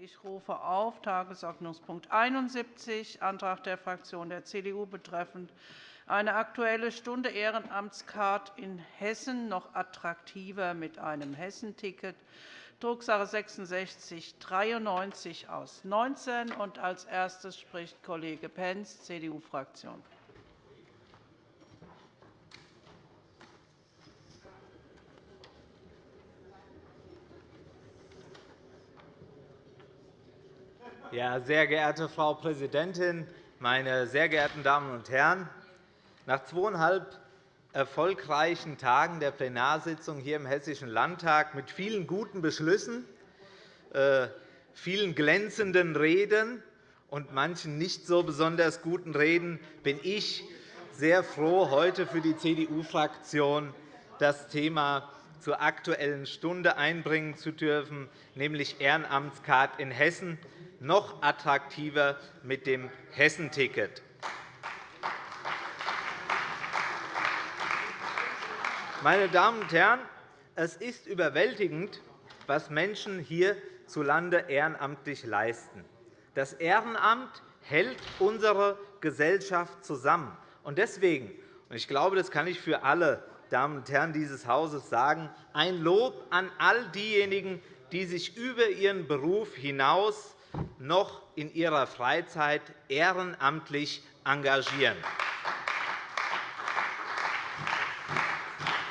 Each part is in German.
Ich rufe auf Tagesordnungspunkt 71, Antrag der Fraktion der CDU betreffend eine Aktuelle Stunde Ehrenamtscard in Hessen noch attraktiver mit einem Hessenticket, Drucksache 66 aus 19. Als erstes spricht Kollege Pentz, CDU-Fraktion. Ja, sehr geehrte Frau Präsidentin, meine sehr geehrten Damen und Herren! Nach zweieinhalb erfolgreichen Tagen der Plenarsitzung hier im Hessischen Landtag mit vielen guten Beschlüssen, äh, vielen glänzenden Reden und manchen nicht so besonders guten Reden bin ich sehr froh, heute für die CDU-Fraktion das Thema zur Aktuellen Stunde einbringen zu dürfen, nämlich Ehrenamtskart in Hessen, noch attraktiver mit dem Hessenticket. Meine Damen und Herren, es ist überwältigend, was Menschen hierzulande ehrenamtlich leisten. Das Ehrenamt hält unsere Gesellschaft zusammen. Deswegen, und ich glaube, das kann ich für alle Damen und Herren dieses Hauses sagen, ein Lob an all diejenigen, die sich über ihren Beruf hinaus noch in ihrer Freizeit ehrenamtlich engagieren.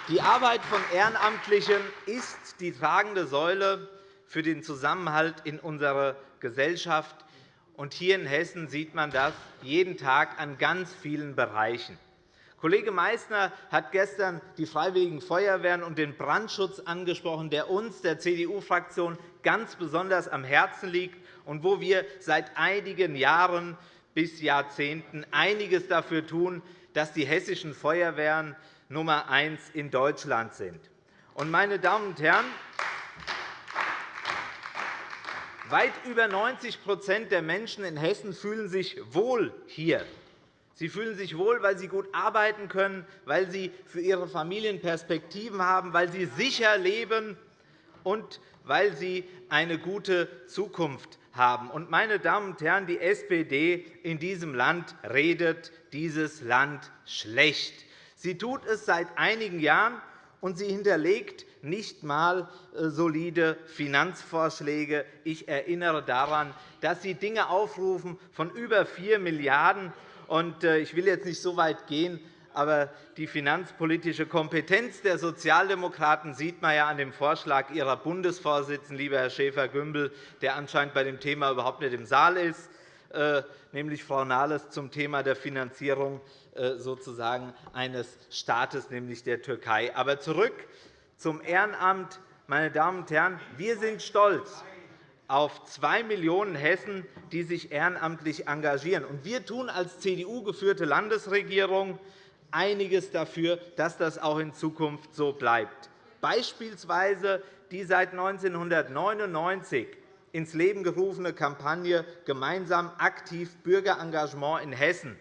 Die Arbeit von Ehrenamtlichen ist die tragende Säule für den Zusammenhalt in unserer Gesellschaft. Hier in Hessen sieht man das jeden Tag an ganz vielen Bereichen. Kollege Meysner hat gestern die Freiwilligen Feuerwehren und den Brandschutz angesprochen, der uns, der CDU-Fraktion, ganz besonders am Herzen liegt und wo wir seit einigen Jahren bis Jahrzehnten einiges dafür tun, dass die hessischen Feuerwehren Nummer eins in Deutschland sind. Meine Damen und Herren, weit über 90% der Menschen in Hessen fühlen sich wohl hier. Sie fühlen sich wohl, weil sie gut arbeiten können, weil sie für ihre Familien Perspektiven haben, weil sie sicher leben und weil sie eine gute Zukunft haben. Meine Damen und Herren, die SPD in diesem Land redet dieses Land schlecht. Sie tut es seit einigen Jahren, und sie hinterlegt nicht einmal äh, solide Finanzvorschläge. Ich erinnere daran, dass Sie Dinge aufrufen von über 4 Milliarden €. Äh, ich will jetzt nicht so weit gehen, aber die finanzpolitische Kompetenz der Sozialdemokraten sieht man ja an dem Vorschlag Ihrer Bundesvorsitzenden, lieber Herr Schäfer-Gümbel, der anscheinend bei dem Thema überhaupt nicht im Saal ist, äh, nämlich Frau Nahles zum Thema der Finanzierung äh, sozusagen eines Staates, nämlich der Türkei. Aber zurück zum Ehrenamt. Meine Damen und Herren, wir sind stolz auf zwei Millionen Hessen, die sich ehrenamtlich engagieren. Wir tun als CDU-geführte Landesregierung einiges dafür, dass das auch in Zukunft so bleibt. Beispielsweise die seit 1999 ins Leben gerufene Kampagne Gemeinsam aktiv Bürgerengagement in Hessen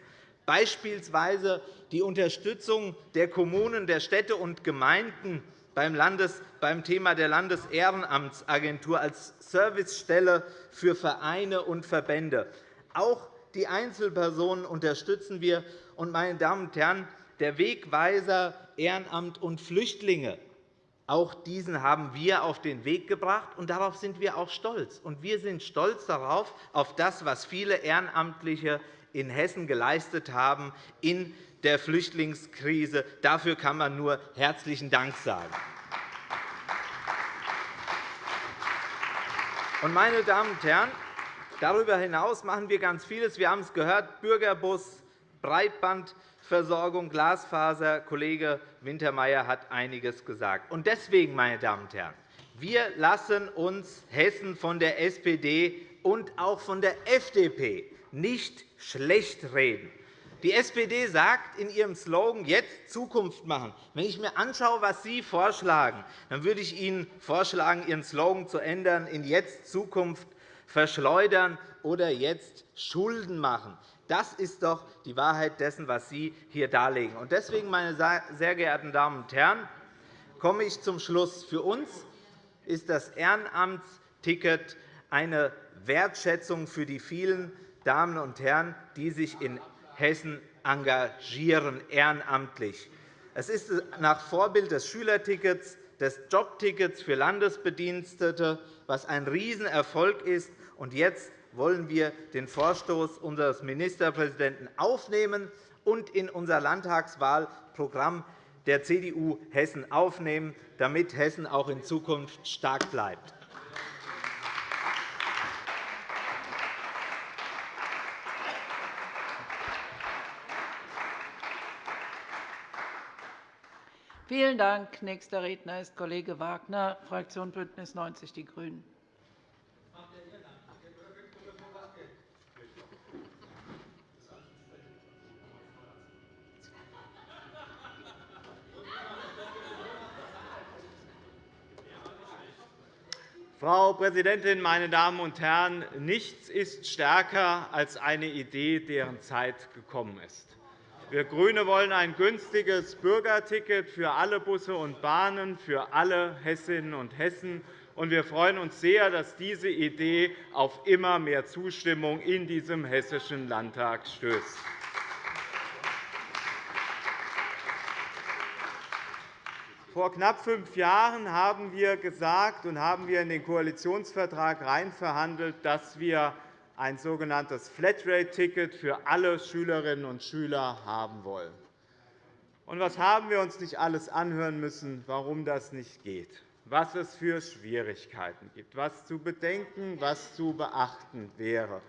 beispielsweise die Unterstützung der Kommunen, der Städte und Gemeinden beim Thema der Landesehrenamtsagentur als Servicestelle für Vereine und Verbände. Auch die Einzelpersonen unterstützen wir. Meine Damen und Herren, der Wegweiser Ehrenamt und Flüchtlinge auch diesen haben wir auf den Weg gebracht, und darauf sind wir auch stolz. wir sind stolz darauf, auf das, was viele Ehrenamtliche in Hessen geleistet haben in der Flüchtlingskrise. Dafür kann man nur herzlichen Dank sagen. Meine Damen und Herren, darüber hinaus machen wir ganz vieles. Wir haben es gehört, Bürgerbus, Breitbandversorgung, Glasfaser. Kollege Wintermeyer hat einiges gesagt. Deswegen, meine Damen und Herren, wir lassen uns Hessen von der SPD und auch von der FDP nicht schlecht reden. Die SPD sagt in ihrem Slogan jetzt Zukunft machen. Wenn ich mir anschaue, was Sie vorschlagen, dann würde ich Ihnen vorschlagen, Ihren Slogan zu ändern in jetzt Zukunft verschleudern oder jetzt Schulden machen. Das ist doch die Wahrheit dessen, was Sie hier darlegen. Deswegen, meine sehr geehrten Damen und Herren, komme ich zum Schluss. Für uns ist das Ehrenamtsticket eine Wertschätzung für die vielen Damen und Herren, die sich in Hessen engagieren, ehrenamtlich. Es ist nach Vorbild des Schülertickets, des Jobtickets für Landesbedienstete, was ein Riesenerfolg ist. Jetzt wollen wir den Vorstoß unseres Ministerpräsidenten aufnehmen und in unser Landtagswahlprogramm der CDU Hessen aufnehmen, damit Hessen auch in Zukunft stark bleibt. Vielen Dank. Nächster Redner ist Kollege Wagner, Fraktion BÜNDNIS 90 die GRÜNEN. Frau Präsidentin, meine Damen und Herren! Nichts ist stärker als eine Idee, deren Zeit gekommen ist. Wir GRÜNE wollen ein günstiges Bürgerticket für alle Busse und Bahnen, für alle Hessinnen und Hessen. wir freuen uns sehr, dass diese Idee auf immer mehr Zustimmung in diesem Hessischen Landtag stößt. Vor knapp fünf Jahren haben wir gesagt und haben wir in den Koalitionsvertrag verhandelt, dass wir ein sogenanntes Flatrate-Ticket für alle Schülerinnen und Schüler haben wollen. Und was haben wir uns nicht alles anhören müssen, warum das nicht geht, was es für Schwierigkeiten gibt, was zu bedenken, was zu beachten wäre.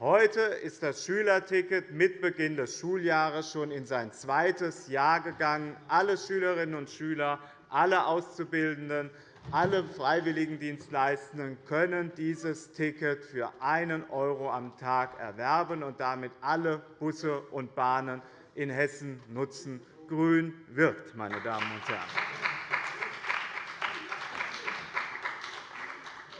Heute ist das Schülerticket mit Beginn des Schuljahres schon in sein zweites Jahr gegangen. Alle Schülerinnen und Schüler, alle Auszubildenden, alle Freiwilligendienstleistenden können dieses Ticket für 1 € am Tag erwerben und damit alle Busse und Bahnen in Hessen nutzen. Grün wirkt, meine Damen und Herren.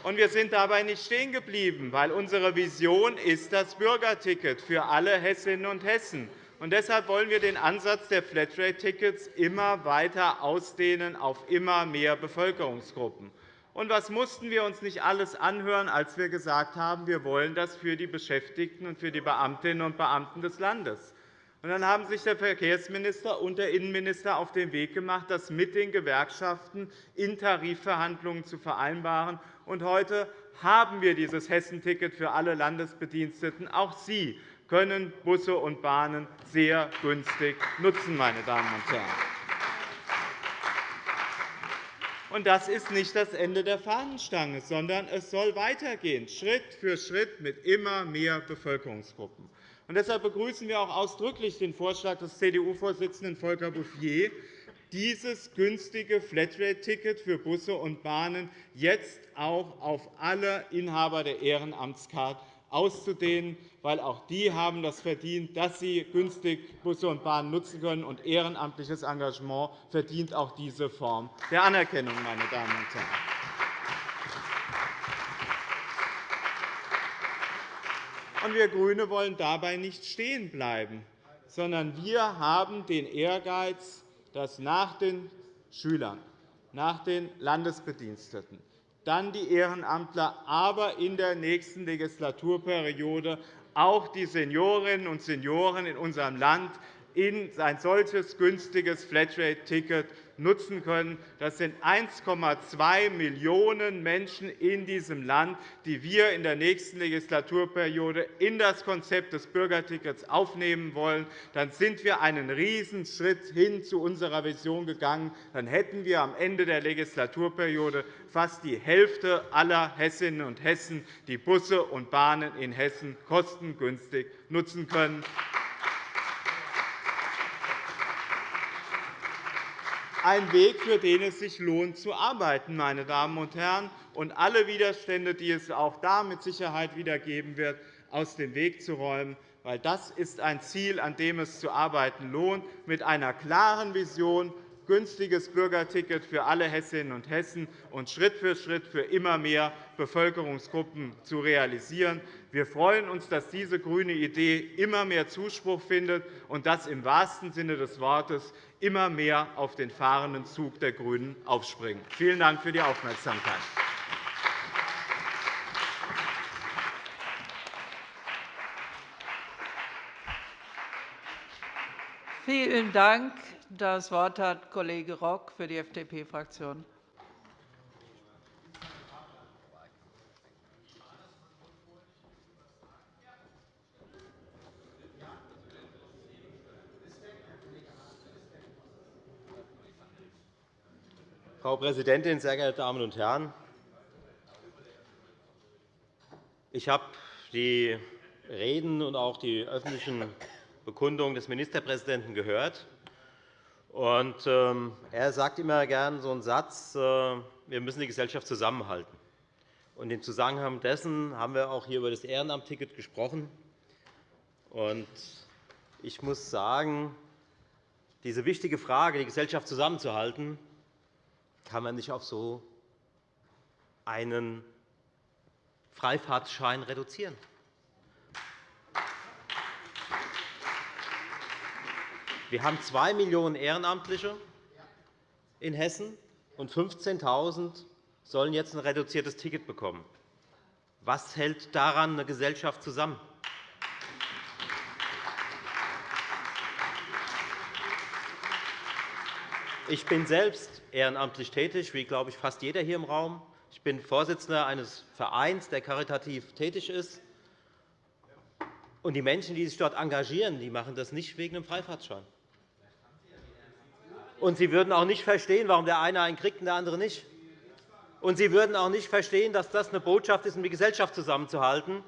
Und wir sind dabei nicht stehen geblieben, weil unsere Vision ist das Bürgerticket für alle Hessinnen und Hessen. Und deshalb wollen wir den Ansatz der Flatrate-Tickets immer weiter ausdehnen auf immer mehr Bevölkerungsgruppen. Und was mussten wir uns nicht alles anhören, als wir gesagt haben, wir wollen das für die Beschäftigten und für die Beamtinnen und Beamten des Landes? Und dann haben sich der Verkehrsminister und der Innenminister auf den Weg gemacht, das mit den Gewerkschaften in Tarifverhandlungen zu vereinbaren und heute haben wir dieses Hessenticket für alle Landesbediensteten. Auch Sie können Busse und Bahnen sehr günstig nutzen. Meine Damen und Herren. Und das ist nicht das Ende der Fahnenstange, sondern es soll weitergehen, Schritt für Schritt mit immer mehr Bevölkerungsgruppen. Und deshalb begrüßen wir auch ausdrücklich den Vorschlag des CDU-Vorsitzenden Volker Bouffier, dieses günstige Flatrate-Ticket für Busse und Bahnen jetzt auch auf alle Inhaber der Ehrenamtskarte auszudehnen, weil auch die haben das verdient, dass sie günstig Busse und Bahnen nutzen können. Und ehrenamtliches Engagement verdient auch diese Form der Anerkennung. Meine Damen und Herren. wir GRÜNE wollen dabei nicht stehen bleiben, sondern wir haben den Ehrgeiz, dass nach den Schülern, nach den Landesbediensteten, dann die Ehrenamtler, aber in der nächsten Legislaturperiode auch die Seniorinnen und Senioren in unserem Land in ein solches günstiges Flatrate-Ticket nutzen können. Das sind 1,2 Millionen Menschen in diesem Land, die wir in der nächsten Legislaturperiode in das Konzept des Bürgertickets aufnehmen wollen. Dann sind wir einen Riesenschritt hin zu unserer Vision gegangen. Dann hätten wir am Ende der Legislaturperiode fast die Hälfte aller Hessinnen und Hessen, die Busse und Bahnen in Hessen kostengünstig nutzen können. Ein Weg, für den es sich lohnt, zu arbeiten, meine Damen und Herren, und alle Widerstände, die es auch da mit Sicherheit wieder geben wird, aus dem Weg zu räumen. Weil das ist ein Ziel, an dem es zu arbeiten lohnt, mit einer klaren Vision, günstiges Bürgerticket für alle Hessinnen und Hessen und Schritt für Schritt für immer mehr Bevölkerungsgruppen zu realisieren. Wir freuen uns, dass diese grüne Idee immer mehr Zuspruch findet und dass im wahrsten Sinne des Wortes immer mehr auf den fahrenden Zug der GRÜNEN aufspringen. Vielen Dank für die Aufmerksamkeit. Vielen Dank. Das Wort hat Kollege Rock für die FDP-Fraktion. Frau Präsidentin, sehr geehrte Damen und Herren! Ich habe die Reden und auch die öffentlichen Bekundungen des Ministerpräsidenten gehört. Ähm, er sagt immer gern so einen Satz, äh, wir müssen die Gesellschaft zusammenhalten. Im Zusammenhang dessen haben wir auch hier über das Ehrenamtticket gesprochen. Ich muss sagen, diese wichtige Frage, die Gesellschaft zusammenzuhalten, kann man nicht auf so einen Freifahrtschein reduzieren. Wir haben 2 Millionen Ehrenamtliche in Hessen, und 15.000 sollen jetzt ein reduziertes Ticket bekommen. Was hält daran eine Gesellschaft zusammen? Ich bin selbst ehrenamtlich tätig, wie glaube ich fast jeder hier im Raum. Ich bin Vorsitzender eines Vereins, der karitativ tätig ist. Und die Menschen, die sich dort engagieren, die machen das nicht wegen einem Freifahrtschein. Und sie würden auch nicht verstehen, warum der eine einen kriegt und der andere nicht. Und sie würden auch nicht verstehen, dass das eine Botschaft ist, um die Gesellschaft zusammenzuhalten,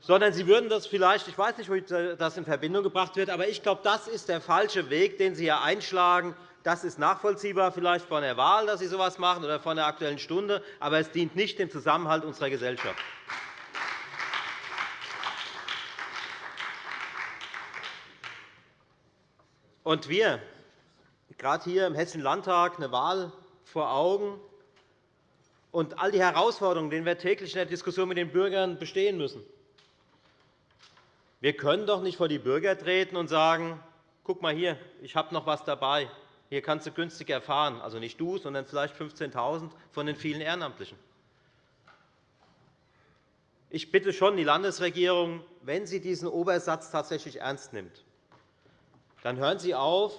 sondern sie würden das vielleicht, ich weiß nicht, wie das in Verbindung gebracht wird, aber ich glaube, das ist der falsche Weg, den Sie hier einschlagen. Das ist nachvollziehbar vielleicht von der Wahl, dass Sie so etwas machen, oder von der Aktuellen Stunde, aber es dient nicht dem Zusammenhalt unserer Gesellschaft. Und wir, gerade hier im Hessischen Landtag, eine Wahl vor Augen und all die Herausforderungen, denen wir täglich in der Diskussion mit den Bürgern bestehen müssen. Wir können doch nicht vor die Bürger treten und sagen, guck mal hier, ich habe noch etwas dabei. Hier kannst du günstig erfahren, also nicht du, sondern vielleicht 15.000 von den vielen Ehrenamtlichen. Ich bitte schon die Landesregierung, wenn sie diesen Obersatz tatsächlich ernst nimmt, dann hören Sie auf,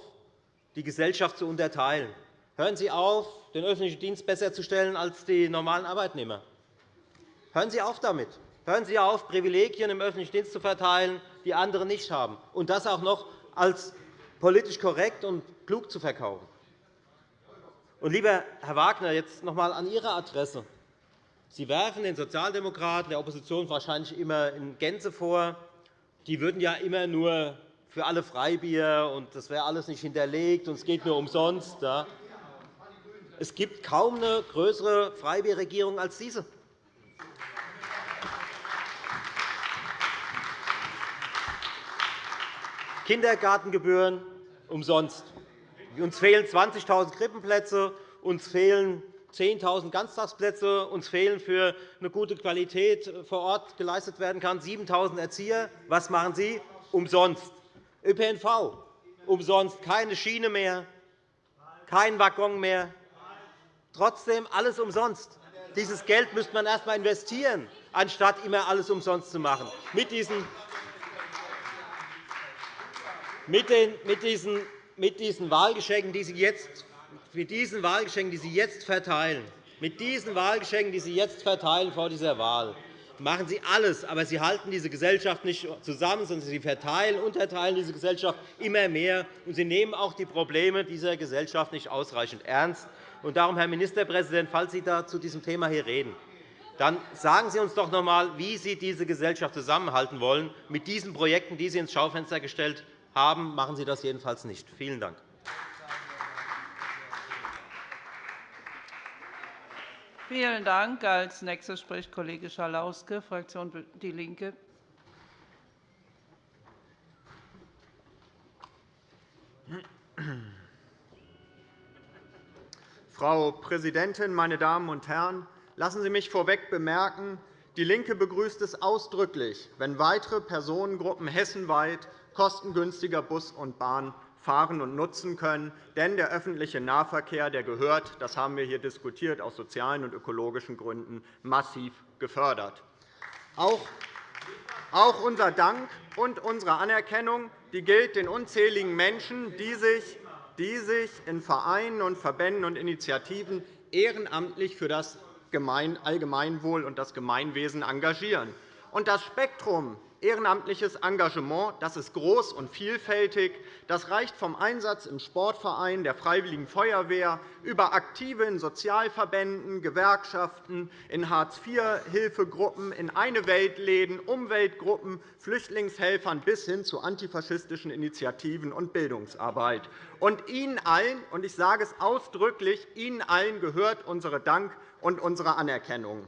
die Gesellschaft zu unterteilen. Hören Sie auf, den öffentlichen Dienst besser zu stellen als die normalen Arbeitnehmer. Hören Sie auf damit. Hören Sie auf, Privilegien im öffentlichen Dienst zu verteilen, die andere nicht haben, und das auch noch als politisch korrekt und klug zu verkaufen. Und, lieber Herr Wagner, jetzt noch einmal an Ihre Adresse. Sie werfen den Sozialdemokraten, der Opposition wahrscheinlich immer in Gänze vor, die würden ja immer nur für alle Freibier, und das wäre alles nicht hinterlegt, und es geht nur umsonst. Es gibt kaum eine größere Freibierregierung als diese. Kindergartengebühren umsonst. Uns fehlen 20.000 Krippenplätze, uns fehlen 10.000 Ganztagsplätze, uns fehlen für eine gute Qualität vor Ort geleistet werden kann 7.000 Erzieher. Was machen Sie? Umsonst. ÖPNV umsonst, keine Schiene mehr, kein Waggon mehr. Trotzdem alles umsonst. Dieses Geld müsste man erst einmal investieren, anstatt immer alles umsonst zu machen. Mit diesen mit, den, mit, diesen, mit diesen Wahlgeschenken, die Sie jetzt, mit diesen Wahlgeschenken, die Sie jetzt verteilen, mit diesen Wahlgeschenken, die Sie jetzt verteilen vor dieser Wahl, machen Sie alles, aber Sie halten diese Gesellschaft nicht zusammen, sondern Sie verteilen, unterteilen diese Gesellschaft immer mehr, und Sie nehmen auch die Probleme dieser Gesellschaft nicht ausreichend ernst. Und darum, Herr Ministerpräsident, falls Sie da zu diesem Thema hier reden, dann sagen Sie uns doch noch einmal, wie Sie diese Gesellschaft zusammenhalten wollen mit diesen Projekten, die Sie ins Schaufenster gestellt haben, machen Sie das jedenfalls nicht. Vielen Dank. Vielen Dank. Als nächster spricht Kollege Schalauske, Fraktion DIE LINKE. Frau Präsidentin, meine Damen und Herren! Lassen Sie mich vorweg bemerken, DIE LINKE begrüßt es ausdrücklich, wenn weitere Personengruppen hessenweit kostengünstiger Bus und Bahn fahren und nutzen können. Denn der öffentliche Nahverkehr der gehört, das haben wir hier diskutiert, aus sozialen und ökologischen Gründen massiv gefördert. Auch unser Dank und unsere Anerkennung die gilt den unzähligen Menschen, die sich in Vereinen und Verbänden und Initiativen ehrenamtlich für das Allgemeinwohl und das Gemeinwesen engagieren. Und das Spektrum ehrenamtliches Engagement das ist groß und vielfältig. Das reicht vom Einsatz im Sportverein, der Freiwilligen Feuerwehr über Aktive in Sozialverbänden, Gewerkschaften, in Hartz-IV-Hilfegruppen, in Eine-Welt-Läden, Umweltgruppen, Flüchtlingshelfern bis hin zu antifaschistischen Initiativen und Bildungsarbeit. Und Ihnen allen, und ich sage es ausdrücklich, Ihnen allen gehört unsere Dank und unsere Anerkennung.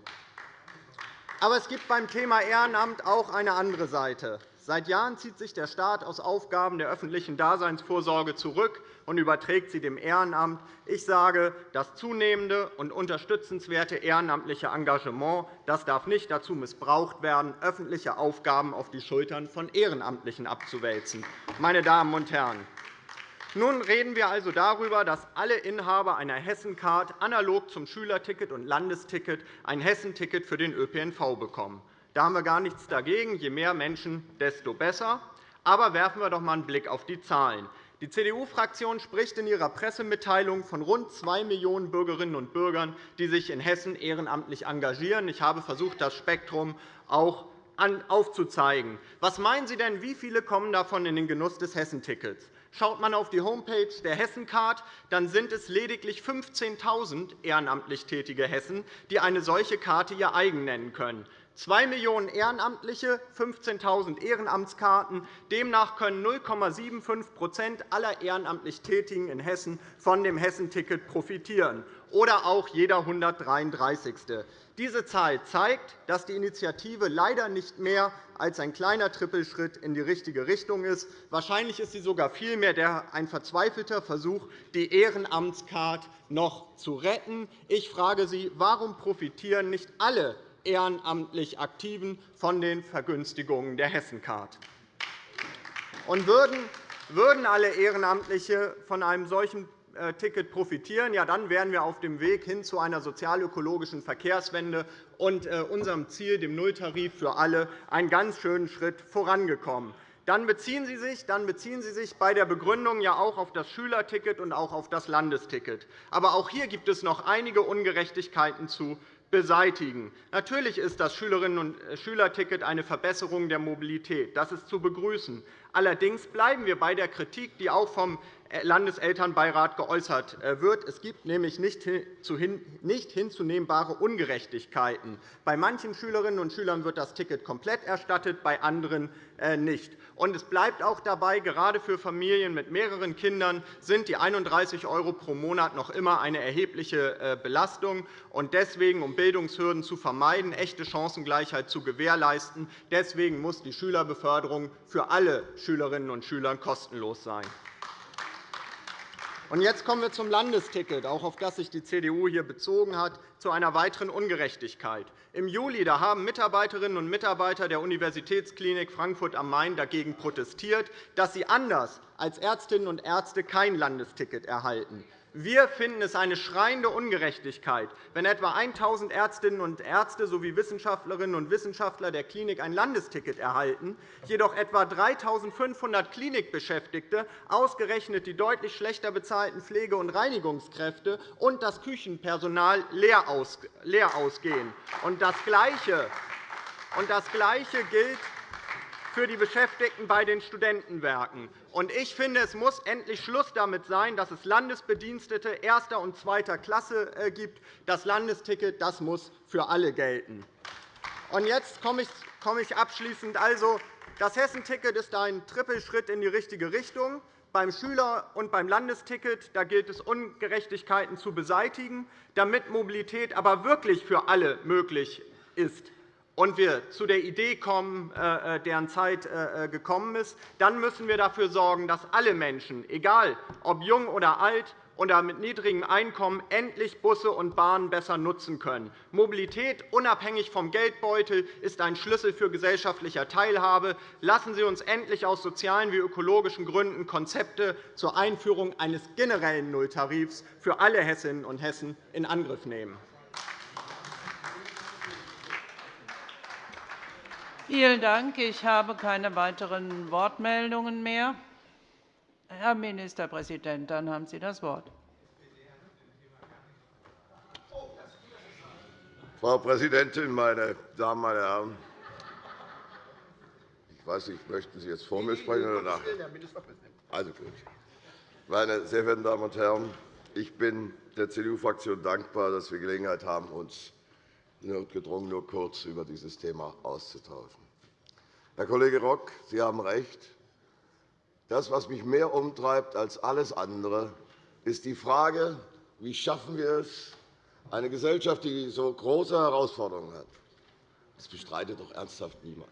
Aber es gibt beim Thema Ehrenamt auch eine andere Seite. Seit Jahren zieht sich der Staat aus Aufgaben der öffentlichen Daseinsvorsorge zurück und überträgt sie dem Ehrenamt. Ich sage, das zunehmende und unterstützenswerte ehrenamtliche Engagement das darf nicht dazu missbraucht werden, öffentliche Aufgaben auf die Schultern von Ehrenamtlichen abzuwälzen. Meine Damen und Herren, nun reden wir also darüber, dass alle Inhaber einer Hessencard analog zum Schülerticket und Landesticket ein Hessenticket für den ÖPNV bekommen. Da haben wir gar nichts dagegen. Je mehr Menschen, desto besser. Aber werfen wir doch einmal einen Blick auf die Zahlen. Die CDU-Fraktion spricht in ihrer Pressemitteilung von rund 2 Millionen Bürgerinnen und Bürgern, die sich in Hessen ehrenamtlich engagieren. Ich habe versucht, das Spektrum auch aufzuzeigen. Was meinen Sie denn, wie viele kommen davon in den Genuss des Hessentickets? Schaut man auf die Homepage der Hessencard, dann sind es lediglich 15.000 ehrenamtlich tätige Hessen, die eine solche Karte ihr eigen nennen können. 2 Millionen Ehrenamtliche, 15.000 Ehrenamtskarten. Demnach können 0,75% aller ehrenamtlich Tätigen in Hessen von dem Hessenticket profitieren oder auch jeder 133. Diese Zahl zeigt, dass die Initiative leider nicht mehr als ein kleiner Trippelschritt in die richtige Richtung ist. Wahrscheinlich ist sie sogar vielmehr ein verzweifelter Versuch, die Ehrenamtskarte noch zu retten. Ich frage Sie, warum profitieren nicht alle ehrenamtlich Aktiven von den Vergünstigungen der Hessencard? Und würden alle Ehrenamtliche von einem solchen Ticket profitieren, ja, dann wären wir auf dem Weg hin zu einer sozialökologischen Verkehrswende und äh, unserem Ziel, dem Nulltarif für alle, einen ganz schönen Schritt vorangekommen. Dann beziehen, Sie sich, dann beziehen Sie sich bei der Begründung ja auch auf das Schülerticket und auch auf das Landesticket. Aber auch hier gibt es noch einige Ungerechtigkeiten zu beseitigen. Natürlich ist das Schülerinnen- und äh, Schülerticket eine Verbesserung der Mobilität. Das ist zu begrüßen. Allerdings bleiben wir bei der Kritik, die auch vom Landeselternbeirat geäußert wird. Es gibt nämlich nicht hinzunehmbare Ungerechtigkeiten. Bei manchen Schülerinnen und Schülern wird das Ticket komplett erstattet, bei anderen äh, nicht. es bleibt auch dabei, gerade für Familien mit mehreren Kindern sind die 31 € pro Monat noch immer eine erhebliche äh, Belastung. deswegen, um Bildungshürden zu vermeiden, echte Chancengleichheit zu gewährleisten, deswegen muss die Schülerbeförderung für alle Schülerinnen und Schüler kostenlos sein. Jetzt kommen wir zum Landesticket, auch auf das sich die CDU hier bezogen hat, zu einer weiteren Ungerechtigkeit. Im Juli haben Mitarbeiterinnen und Mitarbeiter der Universitätsklinik Frankfurt am Main dagegen protestiert, dass sie anders als Ärztinnen und Ärzte kein Landesticket erhalten. Wir finden es eine schreiende Ungerechtigkeit, wenn etwa 1.000 Ärztinnen und Ärzte sowie Wissenschaftlerinnen und Wissenschaftler der Klinik ein Landesticket erhalten, jedoch etwa 3.500 Klinikbeschäftigte, ausgerechnet die deutlich schlechter bezahlten Pflege- und Reinigungskräfte und das Küchenpersonal leer ausgehen. Das Gleiche gilt für die Beschäftigten bei den Studentenwerken. Ich finde, es muss endlich Schluss damit sein, dass es Landesbedienstete erster und zweiter Klasse äh, gibt. Das Landesticket das muss für alle gelten. jetzt komme ich abschließend. Also, das Hessenticket ist ein Trippelschritt in die richtige Richtung. Beim Schüler- und beim Landesticket da gilt es, Ungerechtigkeiten zu beseitigen, damit Mobilität aber wirklich für alle möglich ist und wir zu der Idee kommen, äh, äh, deren Zeit äh, gekommen ist, dann müssen wir dafür sorgen, dass alle Menschen, egal ob jung oder alt oder mit niedrigem Einkommen, endlich Busse und Bahnen besser nutzen können. Mobilität unabhängig vom Geldbeutel ist ein Schlüssel für gesellschaftliche Teilhabe. Lassen Sie uns endlich aus sozialen wie ökologischen Gründen Konzepte zur Einführung eines generellen Nulltarifs für alle Hessinnen und Hessen in Angriff nehmen. Vielen Dank. Ich habe keine weiteren Wortmeldungen mehr. Herr Ministerpräsident, dann haben Sie das Wort. Frau Präsidentin, meine Damen, meine Herren! Ich weiß nicht, möchten Sie jetzt vor mir sprechen oder nach? Also gut. Meine sehr verehrten Damen und Herren, ich bin der CDU-Fraktion dankbar, dass wir Gelegenheit haben, uns notgedrungen nur kurz über dieses Thema auszutauschen. Herr Kollege Rock, Sie haben recht. Das, was mich mehr umtreibt als alles andere, ist die Frage, wie schaffen wir es, eine Gesellschaft, die so große Herausforderungen hat. Das bestreitet doch ernsthaft niemand.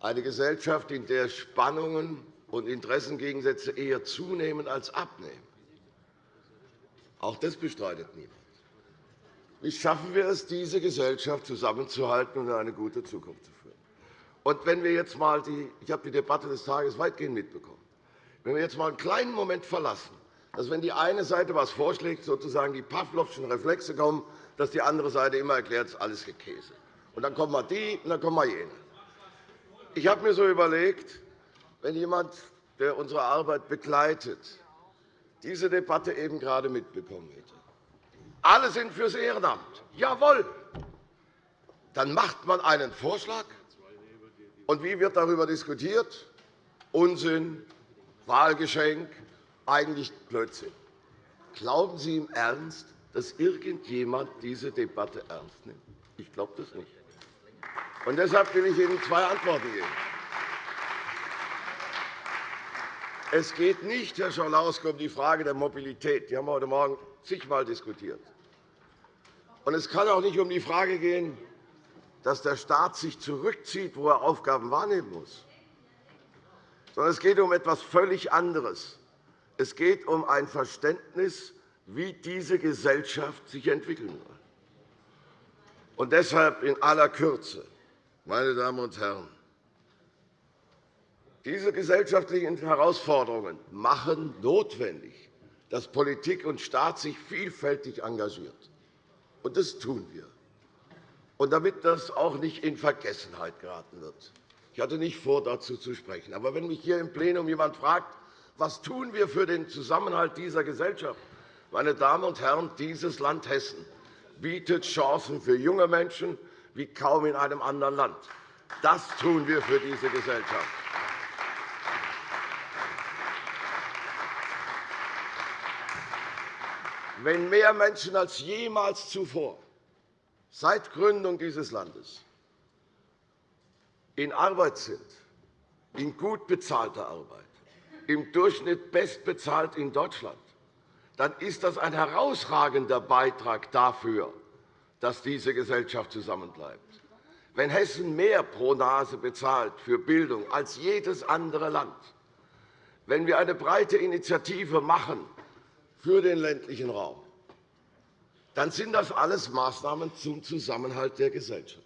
Eine Gesellschaft, in der Spannungen und Interessengegensätze eher zunehmen als abnehmen. Auch das bestreitet niemand. Wie schaffen wir es, diese Gesellschaft zusammenzuhalten und in eine gute Zukunft zu führen? Und wenn wir jetzt mal die, ich habe die Debatte des Tages weitgehend mitbekommen. Wenn wir jetzt mal einen kleinen Moment verlassen, dass, wenn die eine Seite etwas vorschlägt, sozusagen die Pawlowschen Reflexe kommen, dass die andere Seite immer erklärt, es ist alles Käse. Und dann kommen wir die und dann kommen wir jene. Ich habe mir so überlegt, wenn jemand, der unsere Arbeit begleitet, diese Debatte eben gerade mitbekommen hätte. Alle sind fürs Ehrenamt. Jawohl. Dann macht man einen Vorschlag. Und wie wird darüber diskutiert? Unsinn, Wahlgeschenk, eigentlich Blödsinn. Glauben Sie im Ernst, dass irgendjemand diese Debatte ernst nimmt? Ich glaube das nicht. Und deshalb will ich Ihnen zwei Antworten geben. Es geht nicht, Herr Schalauske, um die Frage der Mobilität. Die haben wir heute Morgen zigmal diskutiert. Und es kann auch nicht um die Frage gehen, dass der Staat sich zurückzieht, wo er Aufgaben wahrnehmen muss. Sondern es geht um etwas völlig anderes. Es geht um ein Verständnis, wie diese Gesellschaft sich entwickeln soll. Und deshalb in aller Kürze, meine Damen und Herren, diese gesellschaftlichen Herausforderungen machen notwendig, dass Politik und Staat sich vielfältig engagieren. Und das tun wir. Und damit das auch nicht in Vergessenheit geraten wird. Ich hatte nicht vor, dazu zu sprechen. Aber wenn mich hier im Plenum jemand fragt, was tun wir für den Zusammenhalt dieser Gesellschaft, meine Damen und Herren, dieses Land Hessen bietet Chancen für junge Menschen wie kaum in einem anderen Land. Das tun wir für diese Gesellschaft. wenn mehr Menschen als jemals zuvor seit Gründung dieses Landes in Arbeit sind, in gut bezahlter Arbeit, im Durchschnitt bestbezahlt in Deutschland, dann ist das ein herausragender Beitrag dafür, dass diese Gesellschaft zusammenbleibt. Wenn Hessen mehr pro Nase bezahlt für Bildung als jedes andere Land, wenn wir eine breite Initiative machen für den ländlichen Raum, dann sind das alles Maßnahmen zum Zusammenhalt der Gesellschaft.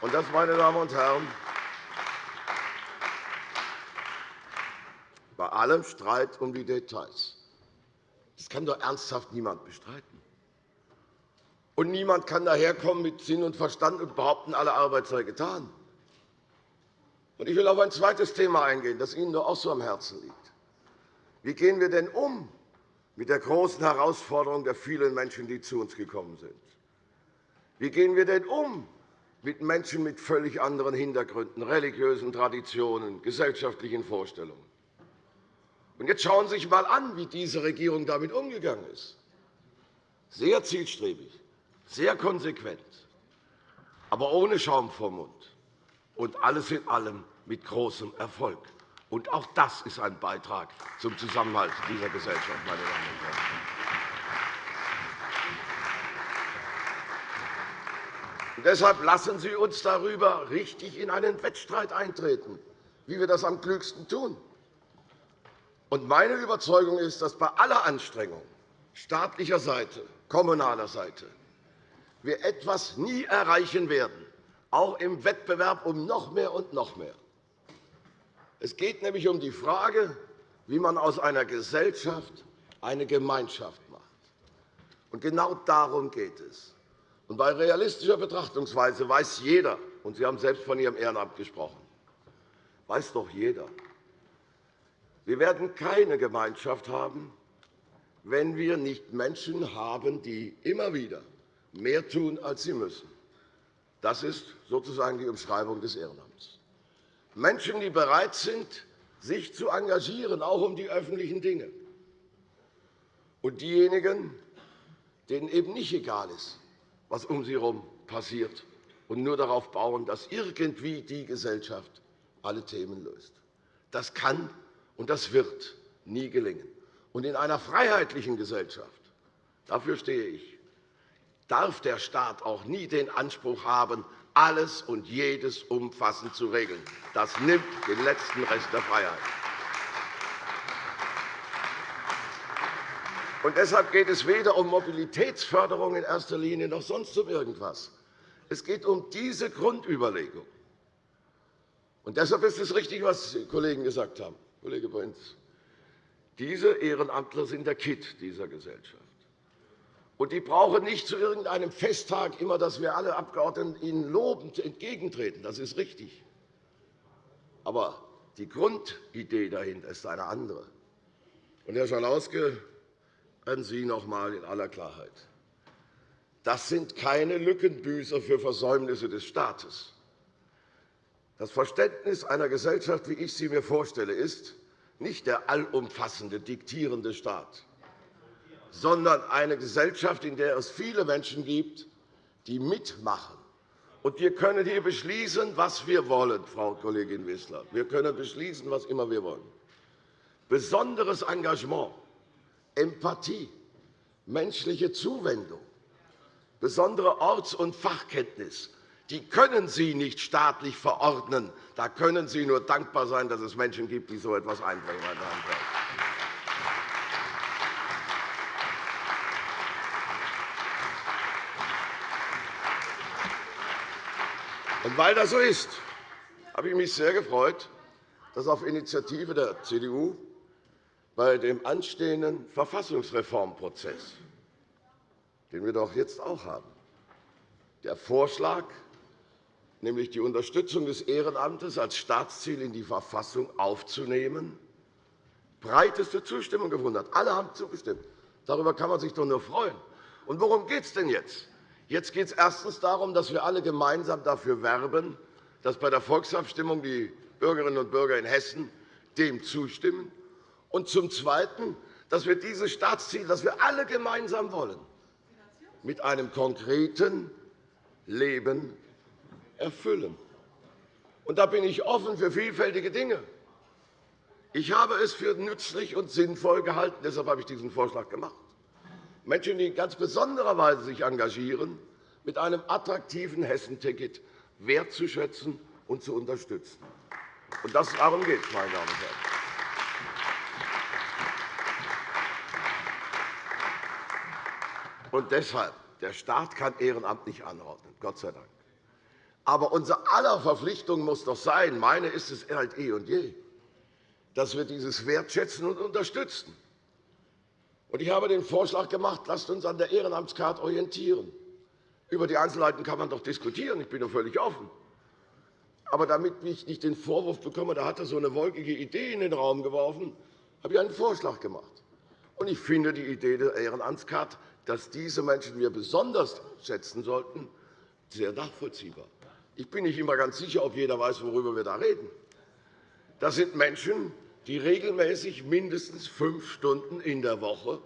Und das, meine Damen und Herren, bei allem Streit um die Details. Das kann doch ernsthaft niemand bestreiten. Und niemand kann daherkommen mit Sinn und Verstand und behaupten, alle Arbeit sei getan. Ich will auf ein zweites Thema eingehen, das Ihnen doch auch so am Herzen liegt. Wie gehen wir denn um mit der großen Herausforderung der vielen Menschen, die zu uns gekommen sind? Wie gehen wir denn um mit Menschen mit völlig anderen Hintergründen, religiösen Traditionen, gesellschaftlichen Vorstellungen? Und jetzt schauen Sie sich einmal an, wie diese Regierung damit umgegangen ist. Sehr zielstrebig, sehr konsequent, aber ohne Schaum vom Mund, und alles in allem mit großem Erfolg. Und auch das ist ein Beitrag zum Zusammenhalt dieser Gesellschaft, meine Damen und Herren. Und deshalb lassen Sie uns darüber richtig in einen Wettstreit eintreten, wie wir das am klügsten tun. Und meine Überzeugung ist, dass bei aller Anstrengung staatlicher Seite, kommunaler Seite, wir etwas nie erreichen werden, auch im Wettbewerb um noch mehr und noch mehr. Es geht nämlich um die Frage, wie man aus einer Gesellschaft eine Gemeinschaft macht. Und genau darum geht es. Und bei realistischer Betrachtungsweise weiß jeder, und Sie haben selbst von Ihrem Ehrenamt gesprochen, weiß doch jeder, wir werden keine Gemeinschaft haben, wenn wir nicht Menschen haben, die immer wieder mehr tun, als sie müssen. Das ist sozusagen die Umschreibung des Ehrenamts. Menschen, die bereit sind, sich zu engagieren, auch um die öffentlichen Dinge. Und diejenigen, denen eben nicht egal ist, was um sie herum passiert, und nur darauf bauen, dass irgendwie die Gesellschaft alle Themen löst. Das kann und das wird nie gelingen. Und in einer freiheitlichen Gesellschaft, dafür stehe ich, darf der Staat auch nie den Anspruch haben, alles und jedes umfassend zu regeln. Das nimmt den letzten Rest der Freiheit. Und deshalb geht es weder um Mobilitätsförderung in erster Linie noch sonst um irgendwas. Es geht um diese Grundüberlegung. Und deshalb ist es richtig, was die Kollegen gesagt haben, Kollege Prinz. Diese Ehrenamtler sind der Kitt dieser Gesellschaft. Und die brauchen nicht zu irgendeinem Festtag immer, dass wir alle Abgeordneten ihnen lobend entgegentreten. Das ist richtig. Aber die Grundidee dahinter ist eine andere. Und, Herr Schalauske, an Sie noch einmal in aller Klarheit. Das sind keine Lückenbüßer für Versäumnisse des Staates. Das Verständnis einer Gesellschaft, wie ich sie mir vorstelle, ist nicht der allumfassende, diktierende Staat, sondern eine Gesellschaft, in der es viele Menschen gibt, die mitmachen. Und wir können hier beschließen, was wir wollen, Frau Kollegin Wissler. Wir können beschließen, was immer wir wollen. Besonderes Engagement, Empathie, menschliche Zuwendung, besondere Orts- und Fachkenntnis, die können Sie nicht staatlich verordnen. Da können Sie nur dankbar sein, dass es Menschen gibt, die so etwas einbringen. Und weil das so ist, habe ich mich sehr gefreut, dass auf Initiative der CDU bei dem anstehenden Verfassungsreformprozess den wir doch jetzt auch haben. Der Vorschlag, nämlich die Unterstützung des Ehrenamtes als Staatsziel in die Verfassung aufzunehmen, breiteste Zustimmung gefunden hat. Alle haben zugestimmt. Darüber kann man sich doch nur freuen. Und worum geht es denn jetzt? Jetzt geht es erstens darum, dass wir alle gemeinsam dafür werben, dass bei der Volksabstimmung die Bürgerinnen und Bürger in Hessen dem zustimmen. Und zum Zweiten, dass wir dieses Staatsziel, das wir alle gemeinsam wollen, mit einem konkreten Leben erfüllen. Und da bin ich offen für vielfältige Dinge. Ich habe es für nützlich und sinnvoll gehalten, deshalb habe ich diesen Vorschlag gemacht, Menschen, die in ganz besonderer Weise sich engagieren, mit einem attraktiven Hessenticket wertzuschätzen und zu unterstützen. Und das, darum geht es, meine Damen und Herren. Und deshalb, der Staat kann Ehrenamt nicht anordnen, Gott sei Dank. Aber unser aller Verpflichtung muss doch sein, meine ist es halt eh und je, dass wir dieses wertschätzen und unterstützen. Ich habe den Vorschlag gemacht, lasst uns an der Ehrenamtskarte orientieren. Über die Einzelheiten kann man doch diskutieren. Ich bin doch völlig offen. Aber damit ich nicht den Vorwurf bekomme, da hat er so eine wolkige Idee in den Raum geworfen, habe ich einen Vorschlag gemacht. Und ich finde die Idee der Ehrenamtskarte dass diese Menschen wir besonders schätzen sollten, sehr nachvollziehbar. Ich bin nicht immer ganz sicher, ob jeder weiß, worüber wir da reden. Das sind Menschen, die regelmäßig mindestens fünf Stunden in der Woche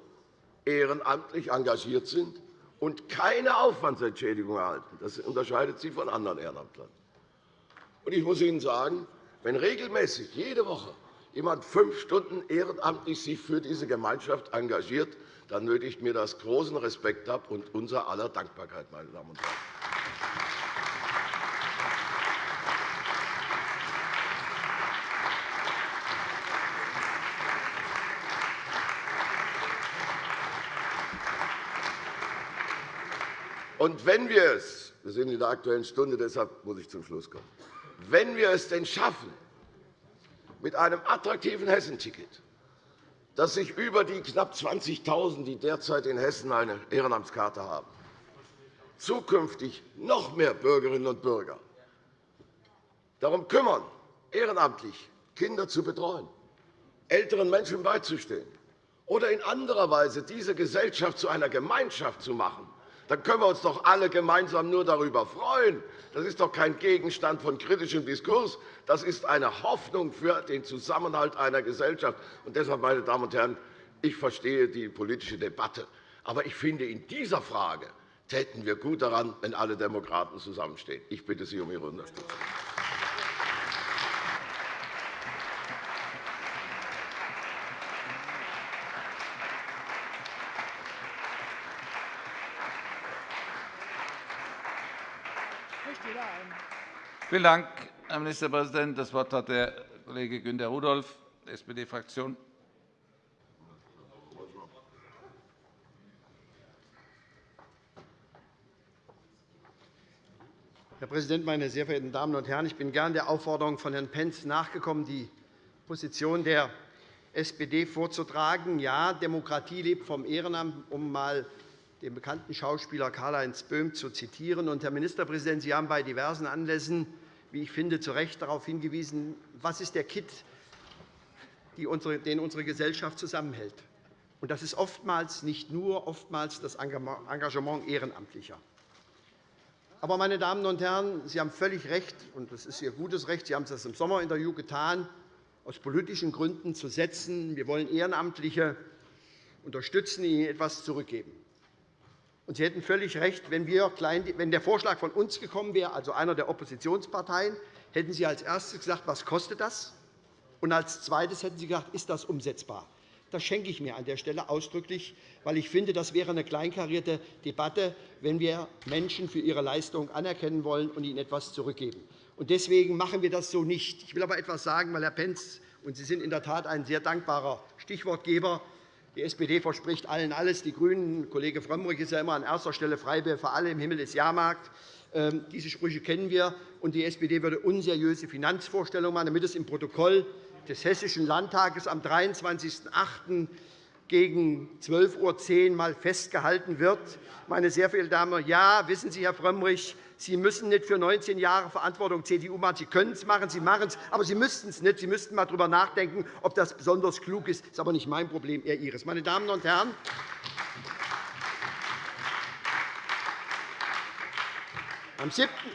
ehrenamtlich engagiert sind und keine Aufwandsentschädigung erhalten. Das unterscheidet sie von anderen Ehrenamtlern. Ich muss Ihnen sagen, wenn regelmäßig jede Woche jemand fünf Stunden ehrenamtlich sich für diese Gemeinschaft engagiert, dann nötigt mir das großen Respekt ab und unser aller Dankbarkeit, meine Damen und Herren. Und wenn wir es, wir sind in der Aktuellen Stunde, deshalb muss ich zum Schluss kommen, wenn wir es denn schaffen, mit einem attraktiven Hessenticket dass sich über die knapp 20.000, die derzeit in Hessen eine Ehrenamtskarte haben, zukünftig noch mehr Bürgerinnen und Bürger darum kümmern, ehrenamtlich Kinder zu betreuen, älteren Menschen beizustehen oder in anderer Weise diese Gesellschaft zu einer Gemeinschaft zu machen, dann können wir uns doch alle gemeinsam nur darüber freuen. Das ist doch kein Gegenstand von kritischem Diskurs. Das ist eine Hoffnung für den Zusammenhalt einer Gesellschaft. Und deshalb, meine Damen und Herren, ich verstehe die politische Debatte. Aber ich finde, in dieser Frage täten wir gut daran, wenn alle Demokraten zusammenstehen. Ich bitte Sie um Ihre Unterstützung. Vielen Dank, Herr Ministerpräsident. Das Wort hat der Kollege Günter Rudolph, SPD-Fraktion. Herr Präsident, meine sehr verehrten Damen und Herren! Ich bin gern der Aufforderung von Herrn Pentz nachgekommen, die Position der SPD vorzutragen. Ja, Demokratie lebt vom Ehrenamt, um einmal den bekannten Schauspieler Karl-Heinz Böhm zu zitieren. Und, Herr Ministerpräsident, Sie haben bei diversen Anlässen, wie ich finde, zu Recht darauf hingewiesen, was ist der Kit, den unsere Gesellschaft zusammenhält. Und das ist oftmals nicht nur oftmals das Engagement Ehrenamtlicher. Aber, meine Damen und Herren, Sie haben völlig recht, und das ist Ihr gutes Recht. Sie haben es im Sommerinterview getan, aus politischen Gründen zu setzen. Wir wollen Ehrenamtliche unterstützen, ihnen etwas zurückgeben. Sie hätten völlig recht, wenn, wir wenn der Vorschlag von uns gekommen wäre, also einer der Oppositionsparteien, hätten Sie als erstes gesagt, was kostet das? Und als zweites hätten Sie gesagt, ist das umsetzbar? Das schenke ich mir an der Stelle ausdrücklich, weil ich finde, das wäre eine kleinkarierte Debatte, wenn wir Menschen für ihre Leistung anerkennen wollen und ihnen etwas zurückgeben. Deswegen machen wir das so nicht. Ich will aber etwas sagen, weil Herr Pentz und Sie sind in der Tat ein sehr dankbarer Stichwortgeber die SPD verspricht allen alles. Die GRÜNEN, Kollege Frömmrich ist ja immer an erster Stelle Freibier für alle, im Himmel ist Jahrmarkt. Ähm, diese Sprüche kennen wir. Und die SPD würde unseriöse Finanzvorstellungen machen, damit es im Protokoll des Hessischen Landtages am 23.08 gegen 12.10 Uhr mal festgehalten wird. Meine sehr verehrten Damen und Herren, ja, wissen Sie, Herr Frömmrich, Sie müssen nicht für 19 Jahre Verantwortung CDU machen. Sie können es machen, Sie machen es, aber Sie müssten es nicht. Sie müssten einmal darüber nachdenken, ob das besonders klug ist. Das ist aber nicht mein Problem, eher Ihres. Meine Damen und Herren,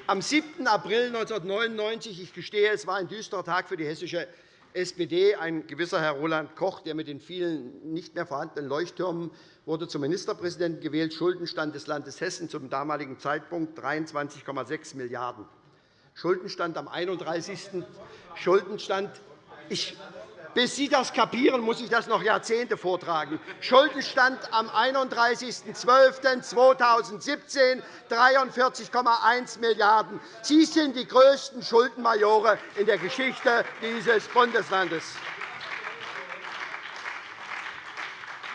am 7. April 1999, ich gestehe, es war ein düsterer Tag für die hessische SPD. Ein gewisser Herr Roland Koch, der mit den vielen nicht mehr vorhandenen Leuchttürmen wurde zum Ministerpräsidenten gewählt. Schuldenstand des Landes Hessen zum damaligen Zeitpunkt 23,6 Milliarden €. Schuldenstand am 31. Schuldenstand ich bis Sie das kapieren, muss ich das noch Jahrzehnte vortragen. Schuldenstand am 31.12.2017 43,1 Milliarden €. Sie sind die größten Schuldenmajore in der Geschichte dieses Bundeslandes.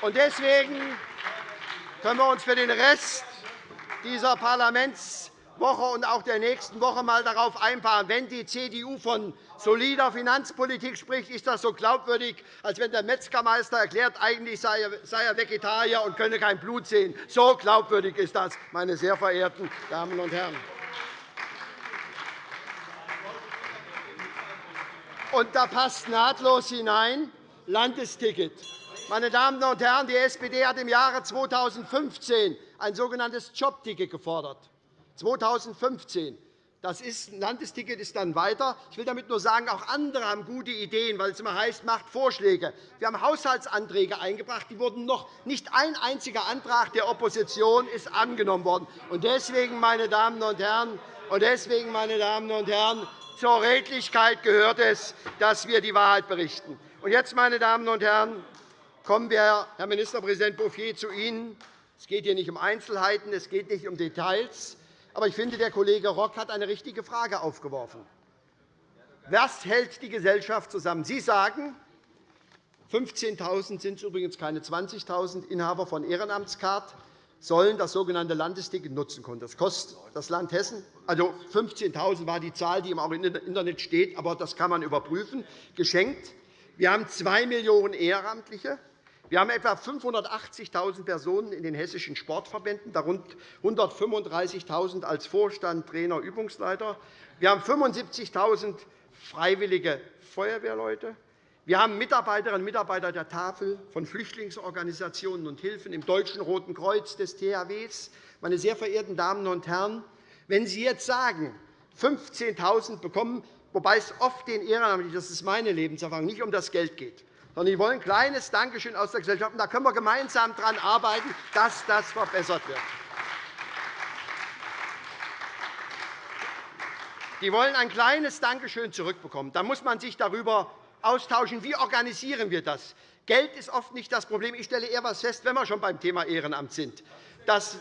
Deswegen können wir uns für den Rest dieser Parlaments Woche und auch der nächsten Woche einmal darauf einpaaren. Wenn die CDU von solider Finanzpolitik spricht, ist das so glaubwürdig, als wenn der Metzgermeister erklärt, eigentlich sei er Vegetarier und könne kein Blut sehen. So glaubwürdig ist das, meine sehr verehrten Damen und Herren. Und da passt nahtlos hinein Landesticket. Meine Damen und Herren, die SPD hat im Jahre 2015 ein sogenanntes Jobticket gefordert. 2015. Das ist, Landesticket ist dann weiter. Ich will damit nur sagen, auch andere haben gute Ideen, weil es immer heißt, macht Vorschläge. Wir haben Haushaltsanträge eingebracht. Die wurden noch nicht ein einziger Antrag der Opposition ist angenommen worden. Und deswegen, meine Damen und Herren, und deswegen, meine Damen und Herren, zur Redlichkeit gehört es, dass wir die Wahrheit berichten. Und jetzt, meine Damen und Herren, kommen wir, Herr Ministerpräsident Bouffier, zu Ihnen. Es geht hier nicht um Einzelheiten, es geht nicht um Details. Aber ich finde, der Kollege Rock hat eine richtige Frage aufgeworfen. Was hält die Gesellschaft zusammen? Sie sagen, 15.000 sind übrigens keine 20.000 Inhaber von Ehrenamtskart sollen das sogenannte Landesticket nutzen können. Das kostet das Land Hessen. Also 15.000 war die Zahl, die auch im Internet steht, aber das kann man überprüfen. Geschenkt. Wir haben 2 Millionen Ehrenamtliche. Wir haben etwa 580.000 Personen in den hessischen Sportverbänden, darunter 135.000 als Vorstand, Trainer, Übungsleiter. Wir haben 75.000 freiwillige Feuerwehrleute. Wir haben Mitarbeiterinnen und Mitarbeiter der Tafel, von Flüchtlingsorganisationen und Hilfen, im Deutschen Roten Kreuz, des THWs. Meine sehr verehrten Damen und Herren, wenn Sie jetzt sagen, 15.000 bekommen, wobei es oft den Ehrenamtlichen, das ist meine Lebenserfahrung, nicht um das Geld geht, sondern die wollen ein kleines Dankeschön aus der Gesellschaft. da können wir gemeinsam daran arbeiten, dass das verbessert wird. Die wollen ein kleines Dankeschön zurückbekommen. Da muss man sich darüber austauschen, wie organisieren wir das. Geld ist oft nicht das Problem. Ich stelle eher etwas fest, wenn wir schon beim Thema Ehrenamt sind. Dass,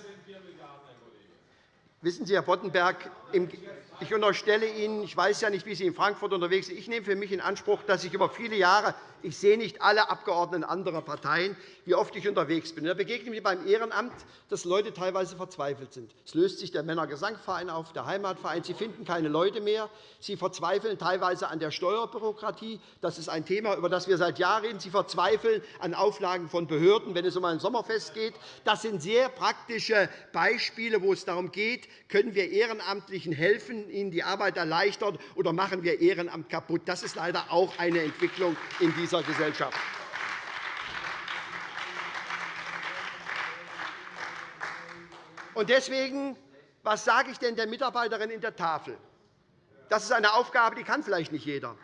wissen Sie, Herr Boddenberg, ich unterstelle Ihnen, ich weiß ja nicht, wie Sie in Frankfurt unterwegs sind, ich nehme für mich in Anspruch, dass ich über viele Jahre ich sehe nicht alle Abgeordneten anderer Parteien, wie oft ich unterwegs bin. Da begegne mir beim Ehrenamt, dass Leute teilweise verzweifelt sind. Es löst sich der Männergesangverein auf, der Heimatverein. Sie finden keine Leute mehr. Sie verzweifeln teilweise an der Steuerbürokratie. Das ist ein Thema, über das wir seit Jahren reden. Sie verzweifeln an Auflagen von Behörden, wenn es um ein Sommerfest geht. Das sind sehr praktische Beispiele, wo es darum geht, können wir Ehrenamtlichen helfen, ihnen die Arbeit erleichtern, oder machen wir Ehrenamt kaputt. Das ist leider auch eine Entwicklung in dieser Gesellschaft. deswegen, was sage ich denn der Mitarbeiterin in der Tafel? Das ist eine Aufgabe, die kann vielleicht nicht jeder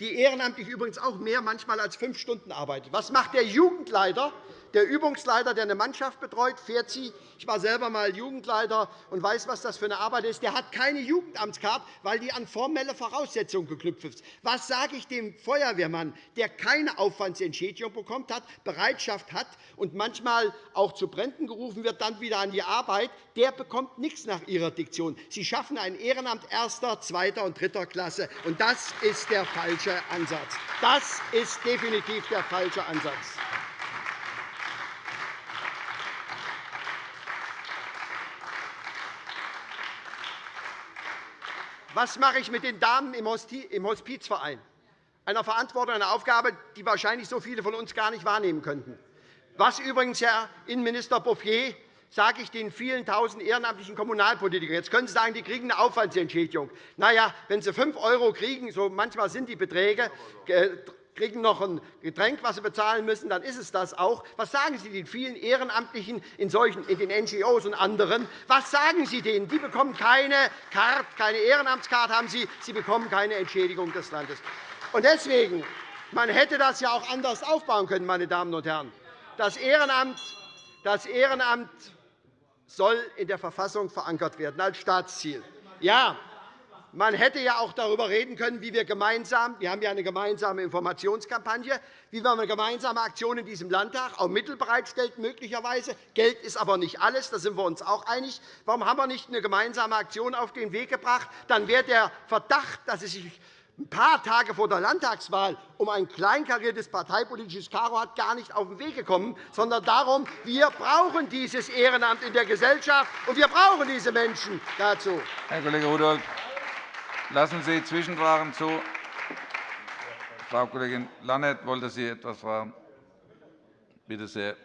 die ehrenamtlich übrigens auch mehr manchmal als fünf Stunden arbeitet. Was macht der Jugendleiter, der Übungsleiter, der eine Mannschaft betreut, fährt sie. Ich war selber einmal Jugendleiter und weiß, was das für eine Arbeit ist. Der hat keine Jugendamtskarte, weil die an formelle Voraussetzungen geknüpft ist. Was sage ich dem Feuerwehrmann, der keine Aufwandsentschädigung bekommt, hat, Bereitschaft hat und manchmal auch zu Bränden gerufen wird, dann wieder an die Arbeit? Der bekommt nichts nach Ihrer Diktion. Sie schaffen ein Ehrenamt erster, zweiter und dritter Klasse. Und das ist der falsche Ansatz. Das ist definitiv der falsche Ansatz. Was mache ich mit den Damen im Hospizverein? Einer Verantwortung, einer Aufgabe, die wahrscheinlich so viele von uns gar nicht wahrnehmen könnten. Was übrigens, Herr Innenminister Bouffier, sage ich den vielen Tausend ehrenamtlichen Kommunalpolitikern. Jetzt können Sie sagen, die kriegen eine Aufwandsentschädigung. Na ja, wenn sie 5 € kriegen, so manchmal sind die Beträge, äh, kriegen noch ein Getränk, das sie bezahlen müssen, dann ist es das auch. Was sagen Sie den vielen Ehrenamtlichen in, solchen, in den NGOs und anderen? Was sagen Sie denen? Die bekommen keine, Karte, keine Ehrenamtskarte, haben sie, sie bekommen keine Entschädigung des Landes. Und deswegen, man hätte das ja auch anders aufbauen können, meine Damen und Herren. Das Ehrenamt, das Ehrenamt soll in der Verfassung verankert werden als Staatsziel. Ja, man hätte ja auch darüber reden können, wie wir gemeinsam – wir haben ja eine gemeinsame Informationskampagne – wie wir eine gemeinsame Aktion in diesem Landtag auch Mittel bereitstellt, möglicherweise. Geld ist aber nicht alles, da sind wir uns auch einig. Warum haben wir nicht eine gemeinsame Aktion auf den Weg gebracht? Dann wäre der Verdacht, dass es sich ein paar Tage vor der Landtagswahl um ein kleinkariertes parteipolitisches Karo hat, gar nicht auf den Weg gekommen, sondern darum, wir brauchen dieses Ehrenamt in der Gesellschaft, und wir brauchen diese Menschen dazu. Herr Kollege Rudolph, Lassen Sie Zwischenfragen zu. Frau Kollegin Lannert, wollte Sie etwas fragen? Bitte sehr.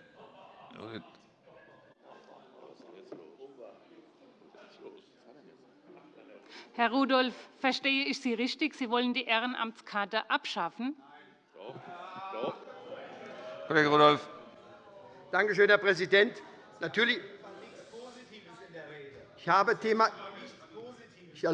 Herr Rudolph, verstehe ich Sie richtig? Sie wollen die Ehrenamtskarte abschaffen? Kollege Rudolph. Danke schön, Herr Präsident. Natürlich ich habe Thema ich Herr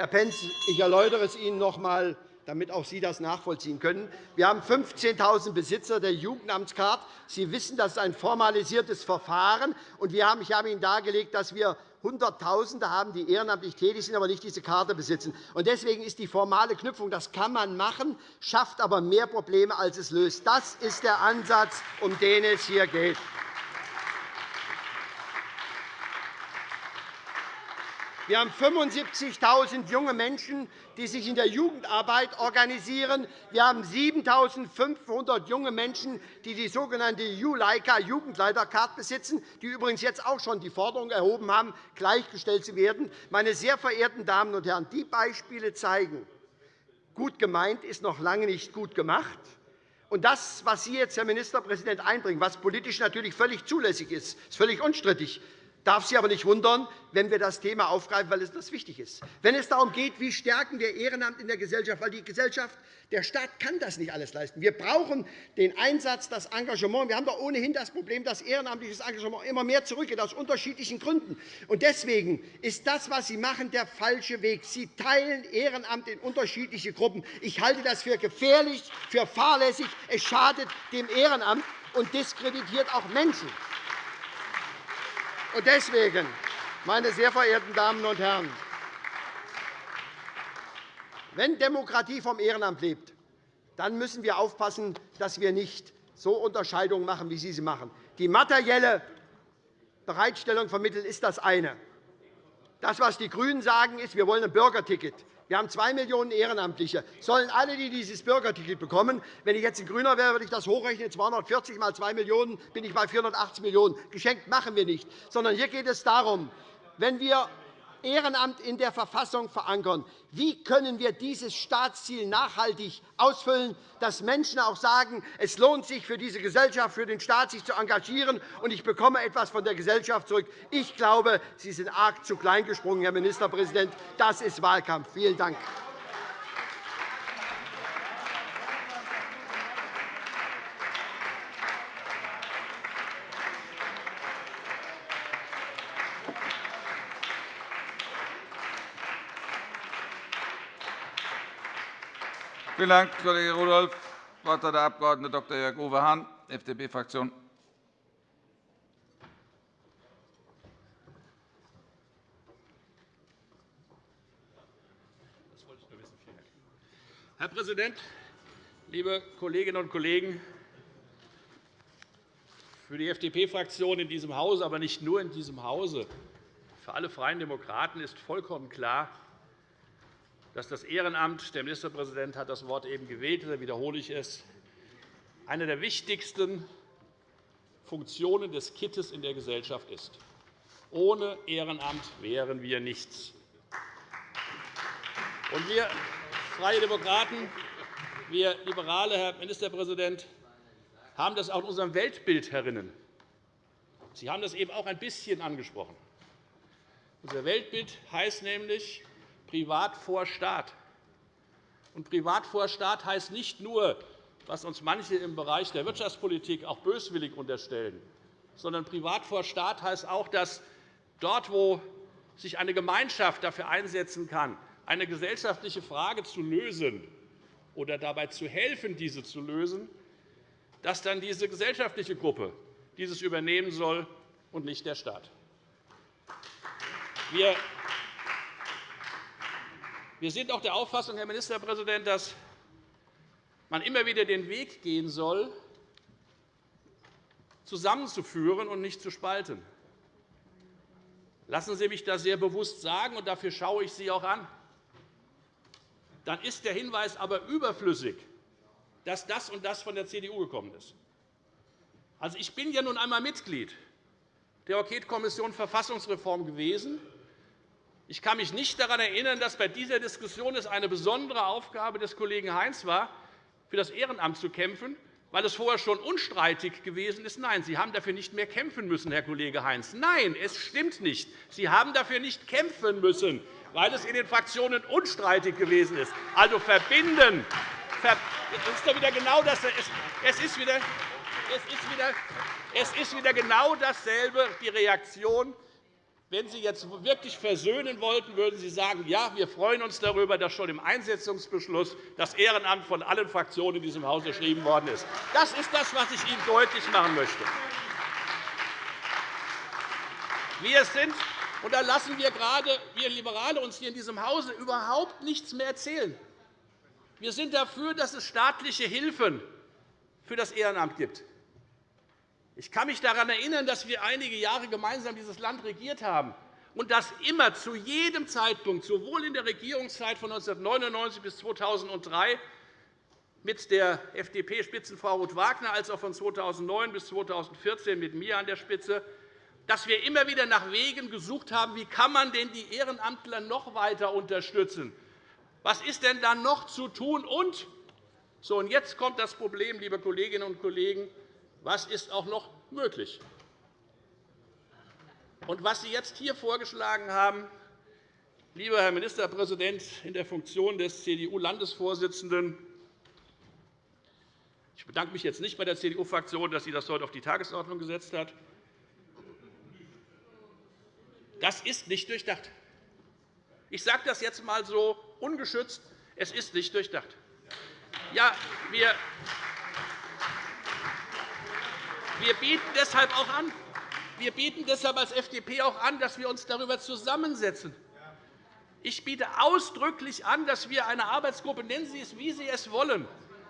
Herr Pentz, ich erläutere es Ihnen noch einmal, damit auch Sie das nachvollziehen können. Wir haben 15.000 Besitzer der Jugendamtskarte. Sie wissen, das ist ein formalisiertes Verfahren. Und wir haben, ich habe Ihnen dargelegt, dass wir Hunderttausende haben, die ehrenamtlich tätig sind, aber nicht diese Karte besitzen. Deswegen ist die formale Knüpfung, das kann man machen, schafft aber mehr Probleme, als es löst. Das ist der Ansatz, um den es hier geht. Wir haben 75.000 junge Menschen, die sich in der Jugendarbeit organisieren. Wir haben 7.500 junge Menschen, die die sogenannte Juleika Jugendleiterkarte besitzen, die übrigens jetzt auch schon die Forderung erhoben haben, gleichgestellt zu werden. Meine sehr verehrten Damen und Herren, die Beispiele zeigen, gut gemeint ist noch lange nicht gut gemacht. Und das, was Sie jetzt, Herr Ministerpräsident, einbringen, was politisch natürlich völlig zulässig ist, ist völlig unstrittig, darf Sie aber nicht wundern, wenn wir das Thema aufgreifen, weil es das wichtig ist. Wenn es darum geht, wie stärken wir Ehrenamt in der Gesellschaft, weil die Gesellschaft, der Staat kann das nicht alles leisten. Wir brauchen den Einsatz, das Engagement. Wir haben doch ohnehin das Problem, dass ehrenamtliches Engagement immer mehr zurückgeht, aus unterschiedlichen Gründen. Und deswegen ist das, was Sie machen, der falsche Weg. Sie teilen Ehrenamt in unterschiedliche Gruppen. Ich halte das für gefährlich, für fahrlässig. Es schadet dem Ehrenamt und diskreditiert auch Menschen. Und deswegen, meine sehr verehrten Damen und Herren, wenn Demokratie vom Ehrenamt lebt, dann müssen wir aufpassen, dass wir nicht so Unterscheidungen machen, wie Sie sie machen. Die materielle Bereitstellung von Mitteln ist das eine. Das, was die GRÜNEN sagen, ist, wir wollen ein Bürgerticket. Wir haben zwei Millionen Ehrenamtliche. Sollen alle, die dieses Bürgerticket bekommen, wenn ich jetzt ein Grüner wäre, würde ich das hochrechnen, 240 mal 2 Millionen, bin ich bei 480 Millionen. Geschenkt machen wir nicht. Sondern hier geht es darum, wenn wir Ehrenamt in der Verfassung verankern. Wie können wir dieses Staatsziel nachhaltig ausfüllen, dass Menschen auch sagen, es lohnt sich für diese Gesellschaft, für den Staat, sich zu engagieren, und ich bekomme etwas von der Gesellschaft zurück? Ich glaube, Sie sind arg zu klein gesprungen, Herr Ministerpräsident. Das ist Wahlkampf. Vielen Dank. Vielen Dank, Kollege Rudolph. Das Wort hat der Abg. Dr. Jörg-Uwe Hahn, FDP-Fraktion. Herr Präsident, liebe Kolleginnen und Kollegen! Für die FDP-Fraktion in diesem Hause, aber nicht nur in diesem Hause, für alle Freien Demokraten ist vollkommen klar, dass das Ehrenamt – der Ministerpräsident hat das Wort eben gewählt, da wiederhole ich es – eine der wichtigsten Funktionen des Kittes in der Gesellschaft ist. Ohne Ehrenamt wären wir nichts. Und wir Freie Demokraten, wir Liberale, Herr Ministerpräsident, haben das auch in unserem Weltbild herinnen. Sie haben das eben auch ein bisschen angesprochen. Unser Weltbild heißt nämlich, Privat vor Staat. Und Privat vor Staat heißt nicht nur, was uns manche im Bereich der Wirtschaftspolitik auch böswillig unterstellen, sondern Privat vor Staat heißt auch, dass dort, wo sich eine Gemeinschaft dafür einsetzen kann, eine gesellschaftliche Frage zu lösen oder dabei zu helfen, diese zu lösen, dass dann diese gesellschaftliche Gruppe dieses übernehmen soll und nicht der Staat. Wir wir sind auch der Auffassung, Herr Ministerpräsident, dass man immer wieder den Weg gehen soll, zusammenzuführen und nicht zu spalten. Lassen Sie mich das sehr bewusst sagen, und dafür schaue ich Sie auch an. Dann ist der Hinweis aber überflüssig, dass das und das von der CDU gekommen ist. Also, ich bin ja nun einmal Mitglied der Enquetekommission Verfassungsreform gewesen. Ich kann mich nicht daran erinnern, dass bei dieser Diskussion es eine besondere Aufgabe des Kollegen Heinz war, für das Ehrenamt zu kämpfen, weil es vorher schon unstreitig gewesen ist. Nein, Sie haben dafür nicht mehr kämpfen müssen, Herr Kollege Heinz. Nein, es stimmt nicht. Sie haben dafür nicht kämpfen müssen, weil es in den Fraktionen unstreitig gewesen ist. Also verbinden. Es ist wieder genau das. Es ist wieder, es ist wieder, es ist wieder genau dasselbe, die Reaktion wenn Sie jetzt wirklich versöhnen wollten, würden Sie sagen, ja, wir freuen uns darüber, dass schon im Einsetzungsbeschluss das Ehrenamt von allen Fraktionen in diesem Haus geschrieben worden ist. Das ist das, was ich Ihnen deutlich machen möchte. Wir sind, und da lassen wir gerade wir Liberale uns hier in diesem Hause überhaupt nichts mehr erzählen. Wir sind dafür, dass es staatliche Hilfen für das Ehrenamt gibt. Ich kann mich daran erinnern, dass wir einige Jahre gemeinsam dieses Land regiert haben und dass immer zu jedem Zeitpunkt, sowohl in der Regierungszeit von 1999 bis 2003 mit der FDP-Spitzenfrau Ruth Wagner als auch von 2009 bis 2014 mit mir an der Spitze, dass wir immer wieder nach Wegen gesucht haben, wie kann man denn die Ehrenamtler noch weiter unterstützen? Was ist denn da noch zu tun? Und So, und jetzt kommt das Problem, liebe Kolleginnen und Kollegen, was ist auch noch möglich? Und was Sie jetzt hier vorgeschlagen haben, lieber Herr Ministerpräsident in der Funktion des CDU-Landesvorsitzenden, ich bedanke mich jetzt nicht bei der CDU-Fraktion, dass sie das heute auf die Tagesordnung gesetzt hat. Das ist nicht durchdacht. Ich sage das jetzt einmal so ungeschützt. Es ist nicht durchdacht. Ja, wir, wir bieten deshalb auch an, wir bieten deshalb als FDP auch an, dass wir uns darüber zusammensetzen. Ich biete ausdrücklich an, dass wir eine Arbeitsgruppe, nennen Sie es, wie Sie es wollen,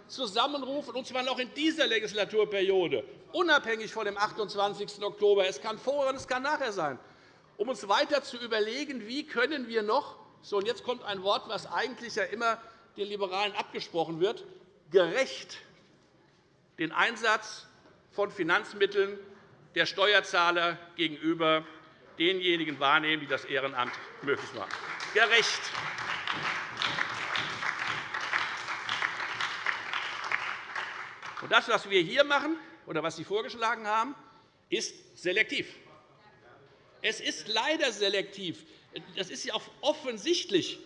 zusammenrufen, und zwar noch in dieser Legislaturperiode, unabhängig von dem 28. Oktober. Es kann vorher und es kann nachher sein, um uns weiter zu überlegen, wie können wir noch, so, und jetzt kommt ein Wort, das eigentlich ja immer den Liberalen abgesprochen wird, gerecht den Einsatz von Finanzmitteln der Steuerzahler gegenüber denjenigen wahrnehmen, die das Ehrenamt möglich machen. Gerecht. Das, was wir hier machen oder was Sie vorgeschlagen haben, ist selektiv. Es ist leider selektiv. Das ist ja auch offensichtlich.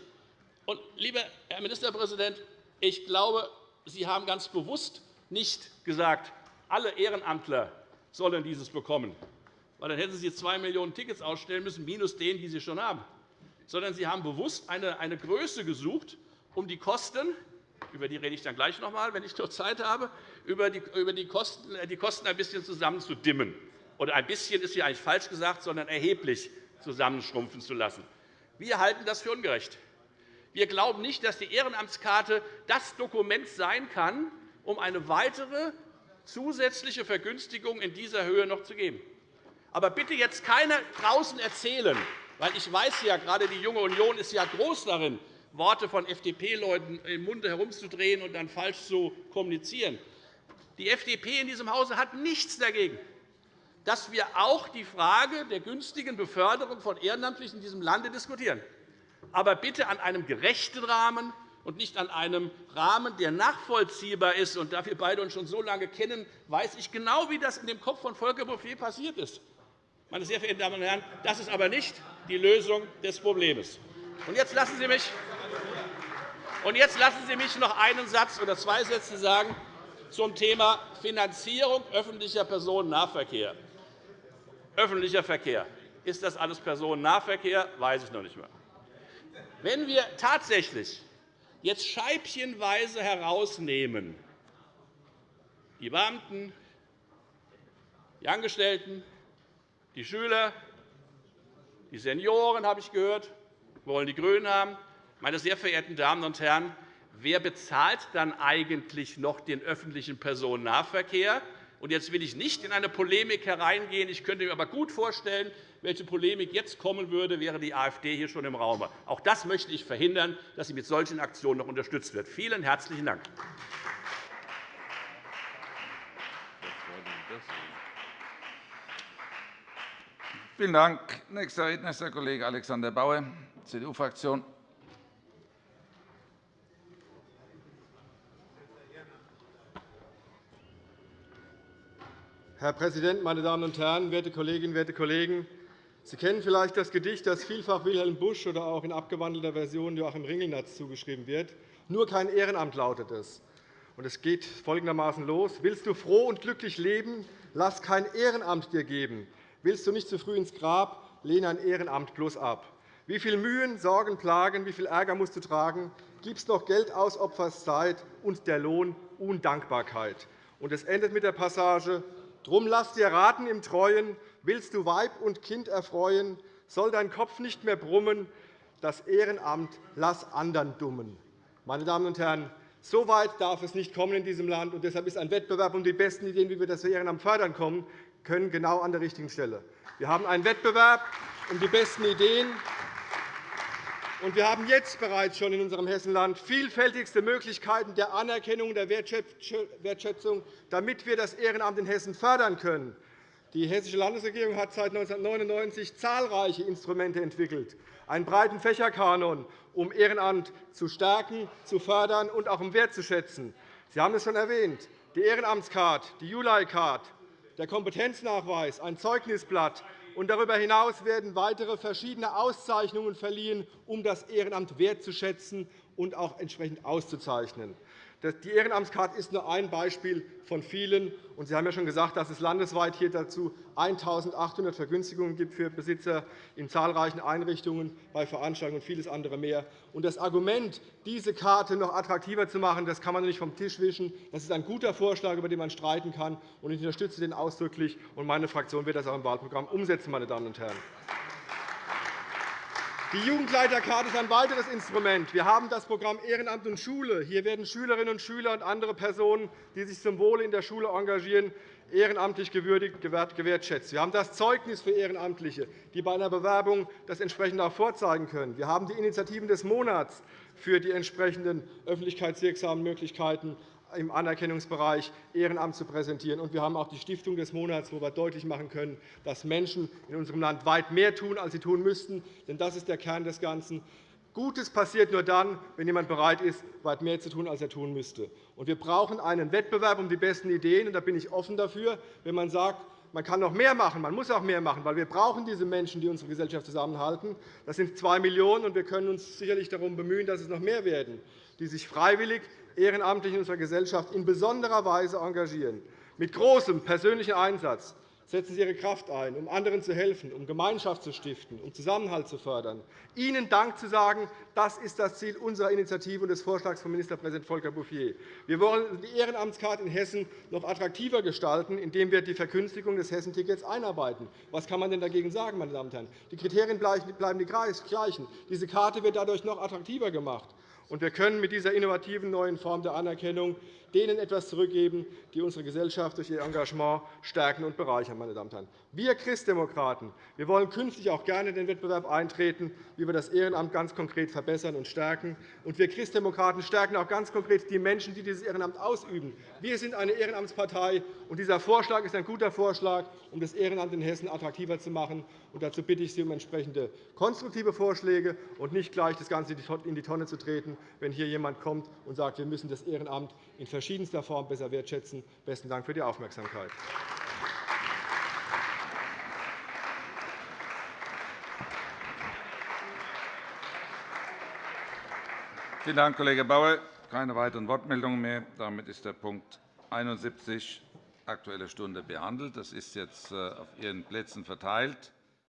Und, lieber Herr Ministerpräsident, ich glaube, Sie haben ganz bewusst nicht gesagt, alle Ehrenamtler sollen dieses bekommen. Weil dann hätten Sie 2 Millionen Tickets ausstellen müssen, minus denen, die Sie schon haben. Sondern Sie haben bewusst eine Größe gesucht, um die Kosten über die rede ich dann gleich noch einmal, wenn ich noch Zeit habe, über die Kosten ein bisschen zusammenzudimmen. Oder ein bisschen ist hier eigentlich falsch gesagt, sondern erheblich zusammenschrumpfen zu lassen. Wir halten das für ungerecht. Wir glauben nicht, dass die Ehrenamtskarte das Dokument sein kann, um eine weitere zusätzliche Vergünstigung in dieser Höhe noch zu geben. Aber bitte jetzt keiner draußen erzählen, weil ich weiß ja, gerade die Junge Union ist ja groß darin, Worte von FDP-Leuten im Munde herumzudrehen und dann falsch zu kommunizieren. Die FDP in diesem Hause hat nichts dagegen, dass wir auch die Frage der günstigen Beförderung von Ehrenamtlichen in diesem Lande diskutieren. Aber bitte an einem gerechten Rahmen und nicht an einem Rahmen, der nachvollziehbar ist. Und da wir beide uns schon so lange kennen, weiß ich genau, wie das in dem Kopf von Volker Bouffier passiert ist. Meine sehr verehrten Damen und Herren, das ist aber nicht die Lösung des Problems. Und jetzt lassen Sie mich und jetzt lassen Sie mich noch einen Satz oder zwei Sätze sagen zum Thema Finanzierung öffentlicher Personennahverkehr. Öffentlicher Verkehr. Ist das alles Personennahverkehr? Weiß ich noch nicht mehr. Wenn wir tatsächlich jetzt scheibchenweise herausnehmen, die Beamten, die Angestellten, die Schüler, die Senioren, habe ich gehört, wollen die GRÜNEN haben, meine sehr verehrten Damen und Herren, wer bezahlt dann eigentlich noch den öffentlichen Personennahverkehr? Und jetzt will ich nicht in eine Polemik hereingehen. Ich könnte mir aber gut vorstellen, welche Polemik jetzt kommen würde, wäre die AfD hier schon im Raum. Auch das möchte ich verhindern, dass sie mit solchen Aktionen noch unterstützt wird. Vielen herzlichen Dank. Vielen Dank. Nächster Redner ist der Kollege Alexander Bauer, CDU-Fraktion. Herr Präsident, meine Damen und Herren, werte Kolleginnen, werte Kollegen! Sie kennen vielleicht das Gedicht, das vielfach Wilhelm Busch oder auch in abgewandelter Version Joachim Ringelnatz zugeschrieben wird. Nur kein Ehrenamt lautet es. Es geht folgendermaßen los. Willst du froh und glücklich leben, lass kein Ehrenamt dir geben. Willst du nicht zu früh ins Grab, lehne ein Ehrenamt bloß ab. Wie viel Mühen, Sorgen, Plagen, wie viel Ärger musst du tragen, gibst noch Geld aus, opferst Zeit und der Lohn Undankbarkeit. Und es endet mit der Passage, Drum lass dir raten im Treuen, willst du Weib und Kind erfreuen, soll dein Kopf nicht mehr brummen, das Ehrenamt lass anderen dummen. Meine Damen und Herren, so weit darf es nicht kommen in diesem Land. Und deshalb ist ein Wettbewerb um die besten Ideen, wie wir das Ehrenamt fördern können, genau an der richtigen Stelle. Wir haben einen Wettbewerb um die besten Ideen, und wir haben jetzt bereits schon in unserem Hessenland vielfältigste Möglichkeiten der Anerkennung und der Wertschätzung, damit wir das Ehrenamt in Hessen fördern können. Die Hessische Landesregierung hat seit 1999 zahlreiche Instrumente entwickelt, einen breiten Fächerkanon, um Ehrenamt zu stärken, zu fördern und auch um wertzuschätzen. Sie haben es schon erwähnt, die Ehrenamtscard, die Juli-Card, der Kompetenznachweis, ein Zeugnisblatt, und darüber hinaus werden weitere verschiedene Auszeichnungen verliehen, um das Ehrenamt wertzuschätzen und auch entsprechend auszuzeichnen. Die Ehrenamtskarte ist nur ein Beispiel von vielen. Und Sie haben ja schon gesagt, dass es landesweit hier dazu 1.800 Vergünstigungen gibt für Besitzer in zahlreichen Einrichtungen, bei Veranstaltungen und vieles andere mehr. Und das Argument, diese Karte noch attraktiver zu machen, das kann man nicht vom Tisch wischen. Das ist ein guter Vorschlag, über den man streiten kann. Und ich unterstütze den ausdrücklich. Und meine Fraktion wird das auch im Wahlprogramm umsetzen, meine Damen und Herren. Die Jugendleiterkarte ist ein weiteres Instrument. Wir haben das Programm Ehrenamt und Schule. Hier werden Schülerinnen und Schüler und andere Personen, die sich zum Wohle in der Schule engagieren, ehrenamtlich gewürdigt, gewertschätzt. Wir haben das Zeugnis für Ehrenamtliche, die bei einer Bewerbung das entsprechend auch vorzeigen können. Wir haben die Initiativen des Monats für die entsprechenden öffentlichkeitswirksamen Möglichkeiten im Anerkennungsbereich Ehrenamt zu präsentieren. Und wir haben auch die Stiftung des Monats, wo wir deutlich machen können, dass Menschen in unserem Land weit mehr tun, als sie tun müssten. Denn das ist der Kern des Ganzen. Gutes passiert nur dann, wenn jemand bereit ist, weit mehr zu tun, als er tun müsste. Und wir brauchen einen Wettbewerb um die besten Ideen. Und da bin ich offen dafür, wenn man sagt, man kann noch mehr machen, man muss auch mehr machen, weil wir brauchen diese Menschen, die unsere Gesellschaft zusammenhalten. Das sind zwei Millionen, und wir können uns sicherlich darum bemühen, dass es noch mehr werden, die sich freiwillig ehrenamtlich in unserer Gesellschaft in besonderer Weise engagieren. Mit großem persönlichen Einsatz setzen Sie Ihre Kraft ein, um anderen zu helfen, um Gemeinschaft zu stiften, um Zusammenhalt zu fördern. Ihnen Dank zu sagen, das ist das Ziel unserer Initiative und des Vorschlags von Ministerpräsident Volker Bouffier. Wir wollen die Ehrenamtskarte in Hessen noch attraktiver gestalten, indem wir die Verkünstigung des Hessentickets einarbeiten. Was kann man denn dagegen sagen, meine Damen und Herren? Die Kriterien bleiben die gleichen. Diese Karte wird dadurch noch attraktiver gemacht. Und wir können mit dieser innovativen neuen Form der Anerkennung denen etwas zurückgeben, die unsere Gesellschaft durch ihr Engagement stärken und bereichern. Meine Damen und Herren. Wir Christdemokraten wir wollen künftig auch gerne in den Wettbewerb eintreten, wie wir das Ehrenamt ganz konkret verbessern und stärken. Und wir Christdemokraten stärken auch ganz konkret die Menschen, die dieses Ehrenamt ausüben. Wir sind eine Ehrenamtspartei, und dieser Vorschlag ist ein guter Vorschlag, um das Ehrenamt in Hessen attraktiver zu machen. Und dazu bitte ich Sie um entsprechende konstruktive Vorschläge und nicht gleich das Ganze in die Tonne zu treten, wenn hier jemand kommt und sagt, wir müssen das Ehrenamt in verschiedenster Form besser wertschätzen. – Besten Dank für die Aufmerksamkeit. Vielen Dank, Kollege Bauer. Keine weiteren Wortmeldungen mehr. Damit ist der Punkt 71 Aktuelle Stunde behandelt. Das ist jetzt äh, auf Ihren Plätzen verteilt.